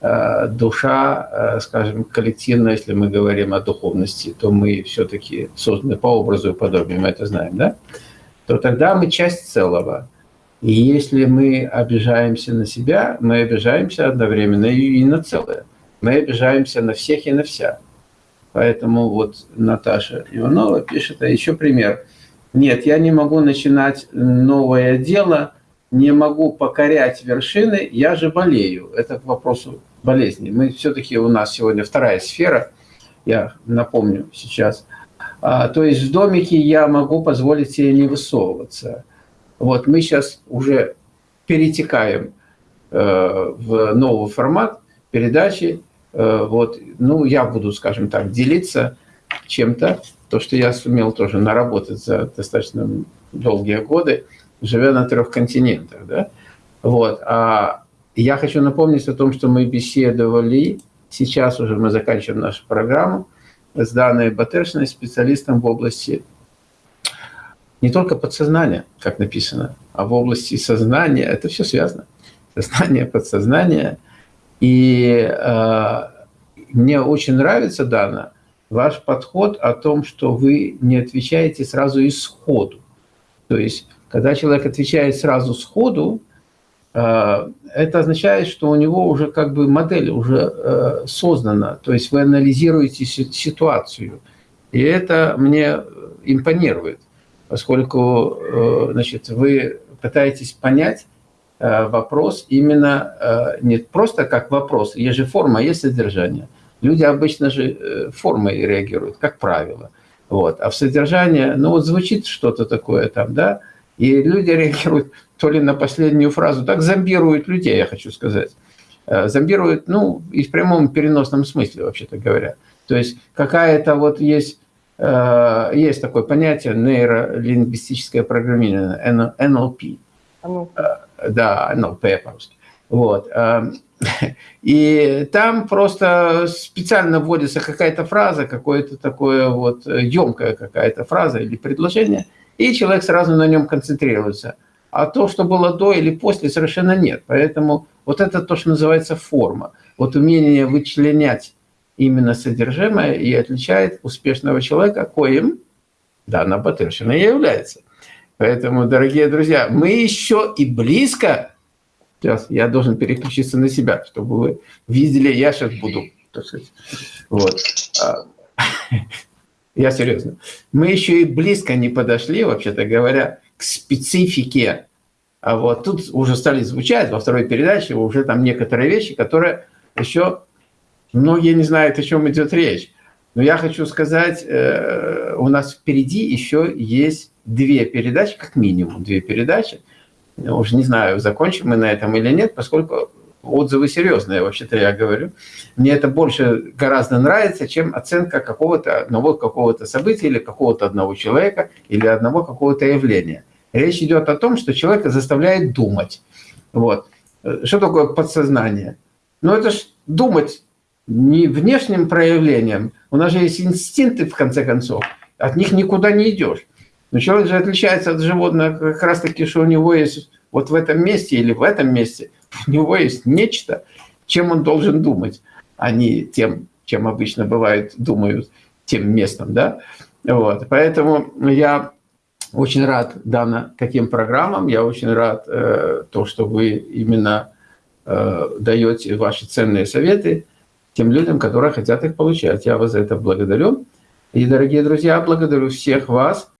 э, душа, э, скажем, коллективная, если мы говорим о духовности, то мы все-таки созданы по образу и подобию, мы это знаем, да? То тогда мы часть целого. И если мы обижаемся на себя, мы обижаемся одновременно и на целое. Мы обижаемся на всех и на вся. Поэтому вот Наташа Иванова пишет, а еще пример. Нет, я не могу начинать новое дело, не могу покорять вершины, я же болею. Это к вопросу болезни. Мы все-таки у нас сегодня вторая сфера, я напомню сейчас. А, то есть в домике я могу позволить себе не высовываться. Вот мы сейчас уже перетекаем э, в новый формат передачи. Э, вот, ну, я буду, скажем так, делиться чем-то, то, что я сумел тоже наработать за достаточно долгие годы, живя на трех континентах, да. Вот, а я хочу напомнить о том, что мы беседовали, сейчас уже мы заканчиваем нашу программу, с Даной Батершиной, специалистом в области не только подсознания, как написано, а в области сознания. Это все связано. Сознание, подсознание. И э, мне очень нравится, Дана, ваш подход о том, что вы не отвечаете сразу исходу. То есть, когда человек отвечает сразу сходу, э, это означает, что у него уже как бы модель уже э, создана. То есть вы анализируете ситуацию. И это мне импонирует поскольку э, значит, вы пытаетесь понять вопрос именно э, не просто как вопрос, есть же форма, есть содержание, Люди обычно же э, формой реагируют, как правило. Вот. А в содержание, ну вот звучит что-то такое там, да, и люди реагируют то ли на последнюю фразу, так зомбируют людей, я хочу сказать. Э, зомбируют, ну, и в прямом переносном смысле, вообще-то говоря. То есть какая-то вот есть, э, есть такое понятие нейролингвистическое программирование, NLP. NLP. Да, NLP по-русски. Вот. И там просто специально вводится какая-то фраза, какое-то такое вот емкая какая-то фраза или предложение, и человек сразу на нем концентрируется. А то, что было до или после, совершенно нет. Поэтому вот это то, что называется форма. Вот умение вычленять именно содержимое и отличает успешного человека, коим Дана Батыршина и является. Поэтому, дорогие друзья, мы еще и близко Сейчас я должен переключиться на себя, чтобы вы видели, я сейчас буду, вот. А, я серьезно. Мы еще и близко не подошли, вообще-то говоря, к специфике. А вот тут уже стали звучать во второй передаче уже там некоторые вещи, которые еще многие не знают, о чем идет речь. Но я хочу сказать, э, у нас впереди еще есть две передачи, как минимум две передачи, уже не знаю, закончим мы на этом или нет, поскольку отзывы серьезные, вообще-то я говорю. Мне это больше гораздо нравится, чем оценка какого-то одного какого-то события или какого-то одного человека или одного какого-то явления. Речь идет о том, что человека заставляет думать. Вот. Что такое подсознание? Ну, это ж думать не внешним проявлением. У нас же есть инстинкты, в конце концов. От них никуда не идешь. Но человек же отличается от животных как раз таки, что у него есть вот в этом месте или в этом месте, у него есть нечто, чем он должен думать, а не тем, чем обычно бывает, думают тем местом, да. Вот. Поэтому я очень рад данным таким программам, я очень рад э, то, что вы именно э, даете ваши ценные советы тем людям, которые хотят их получать. Я вас за это благодарю. И, дорогие друзья, благодарю всех вас,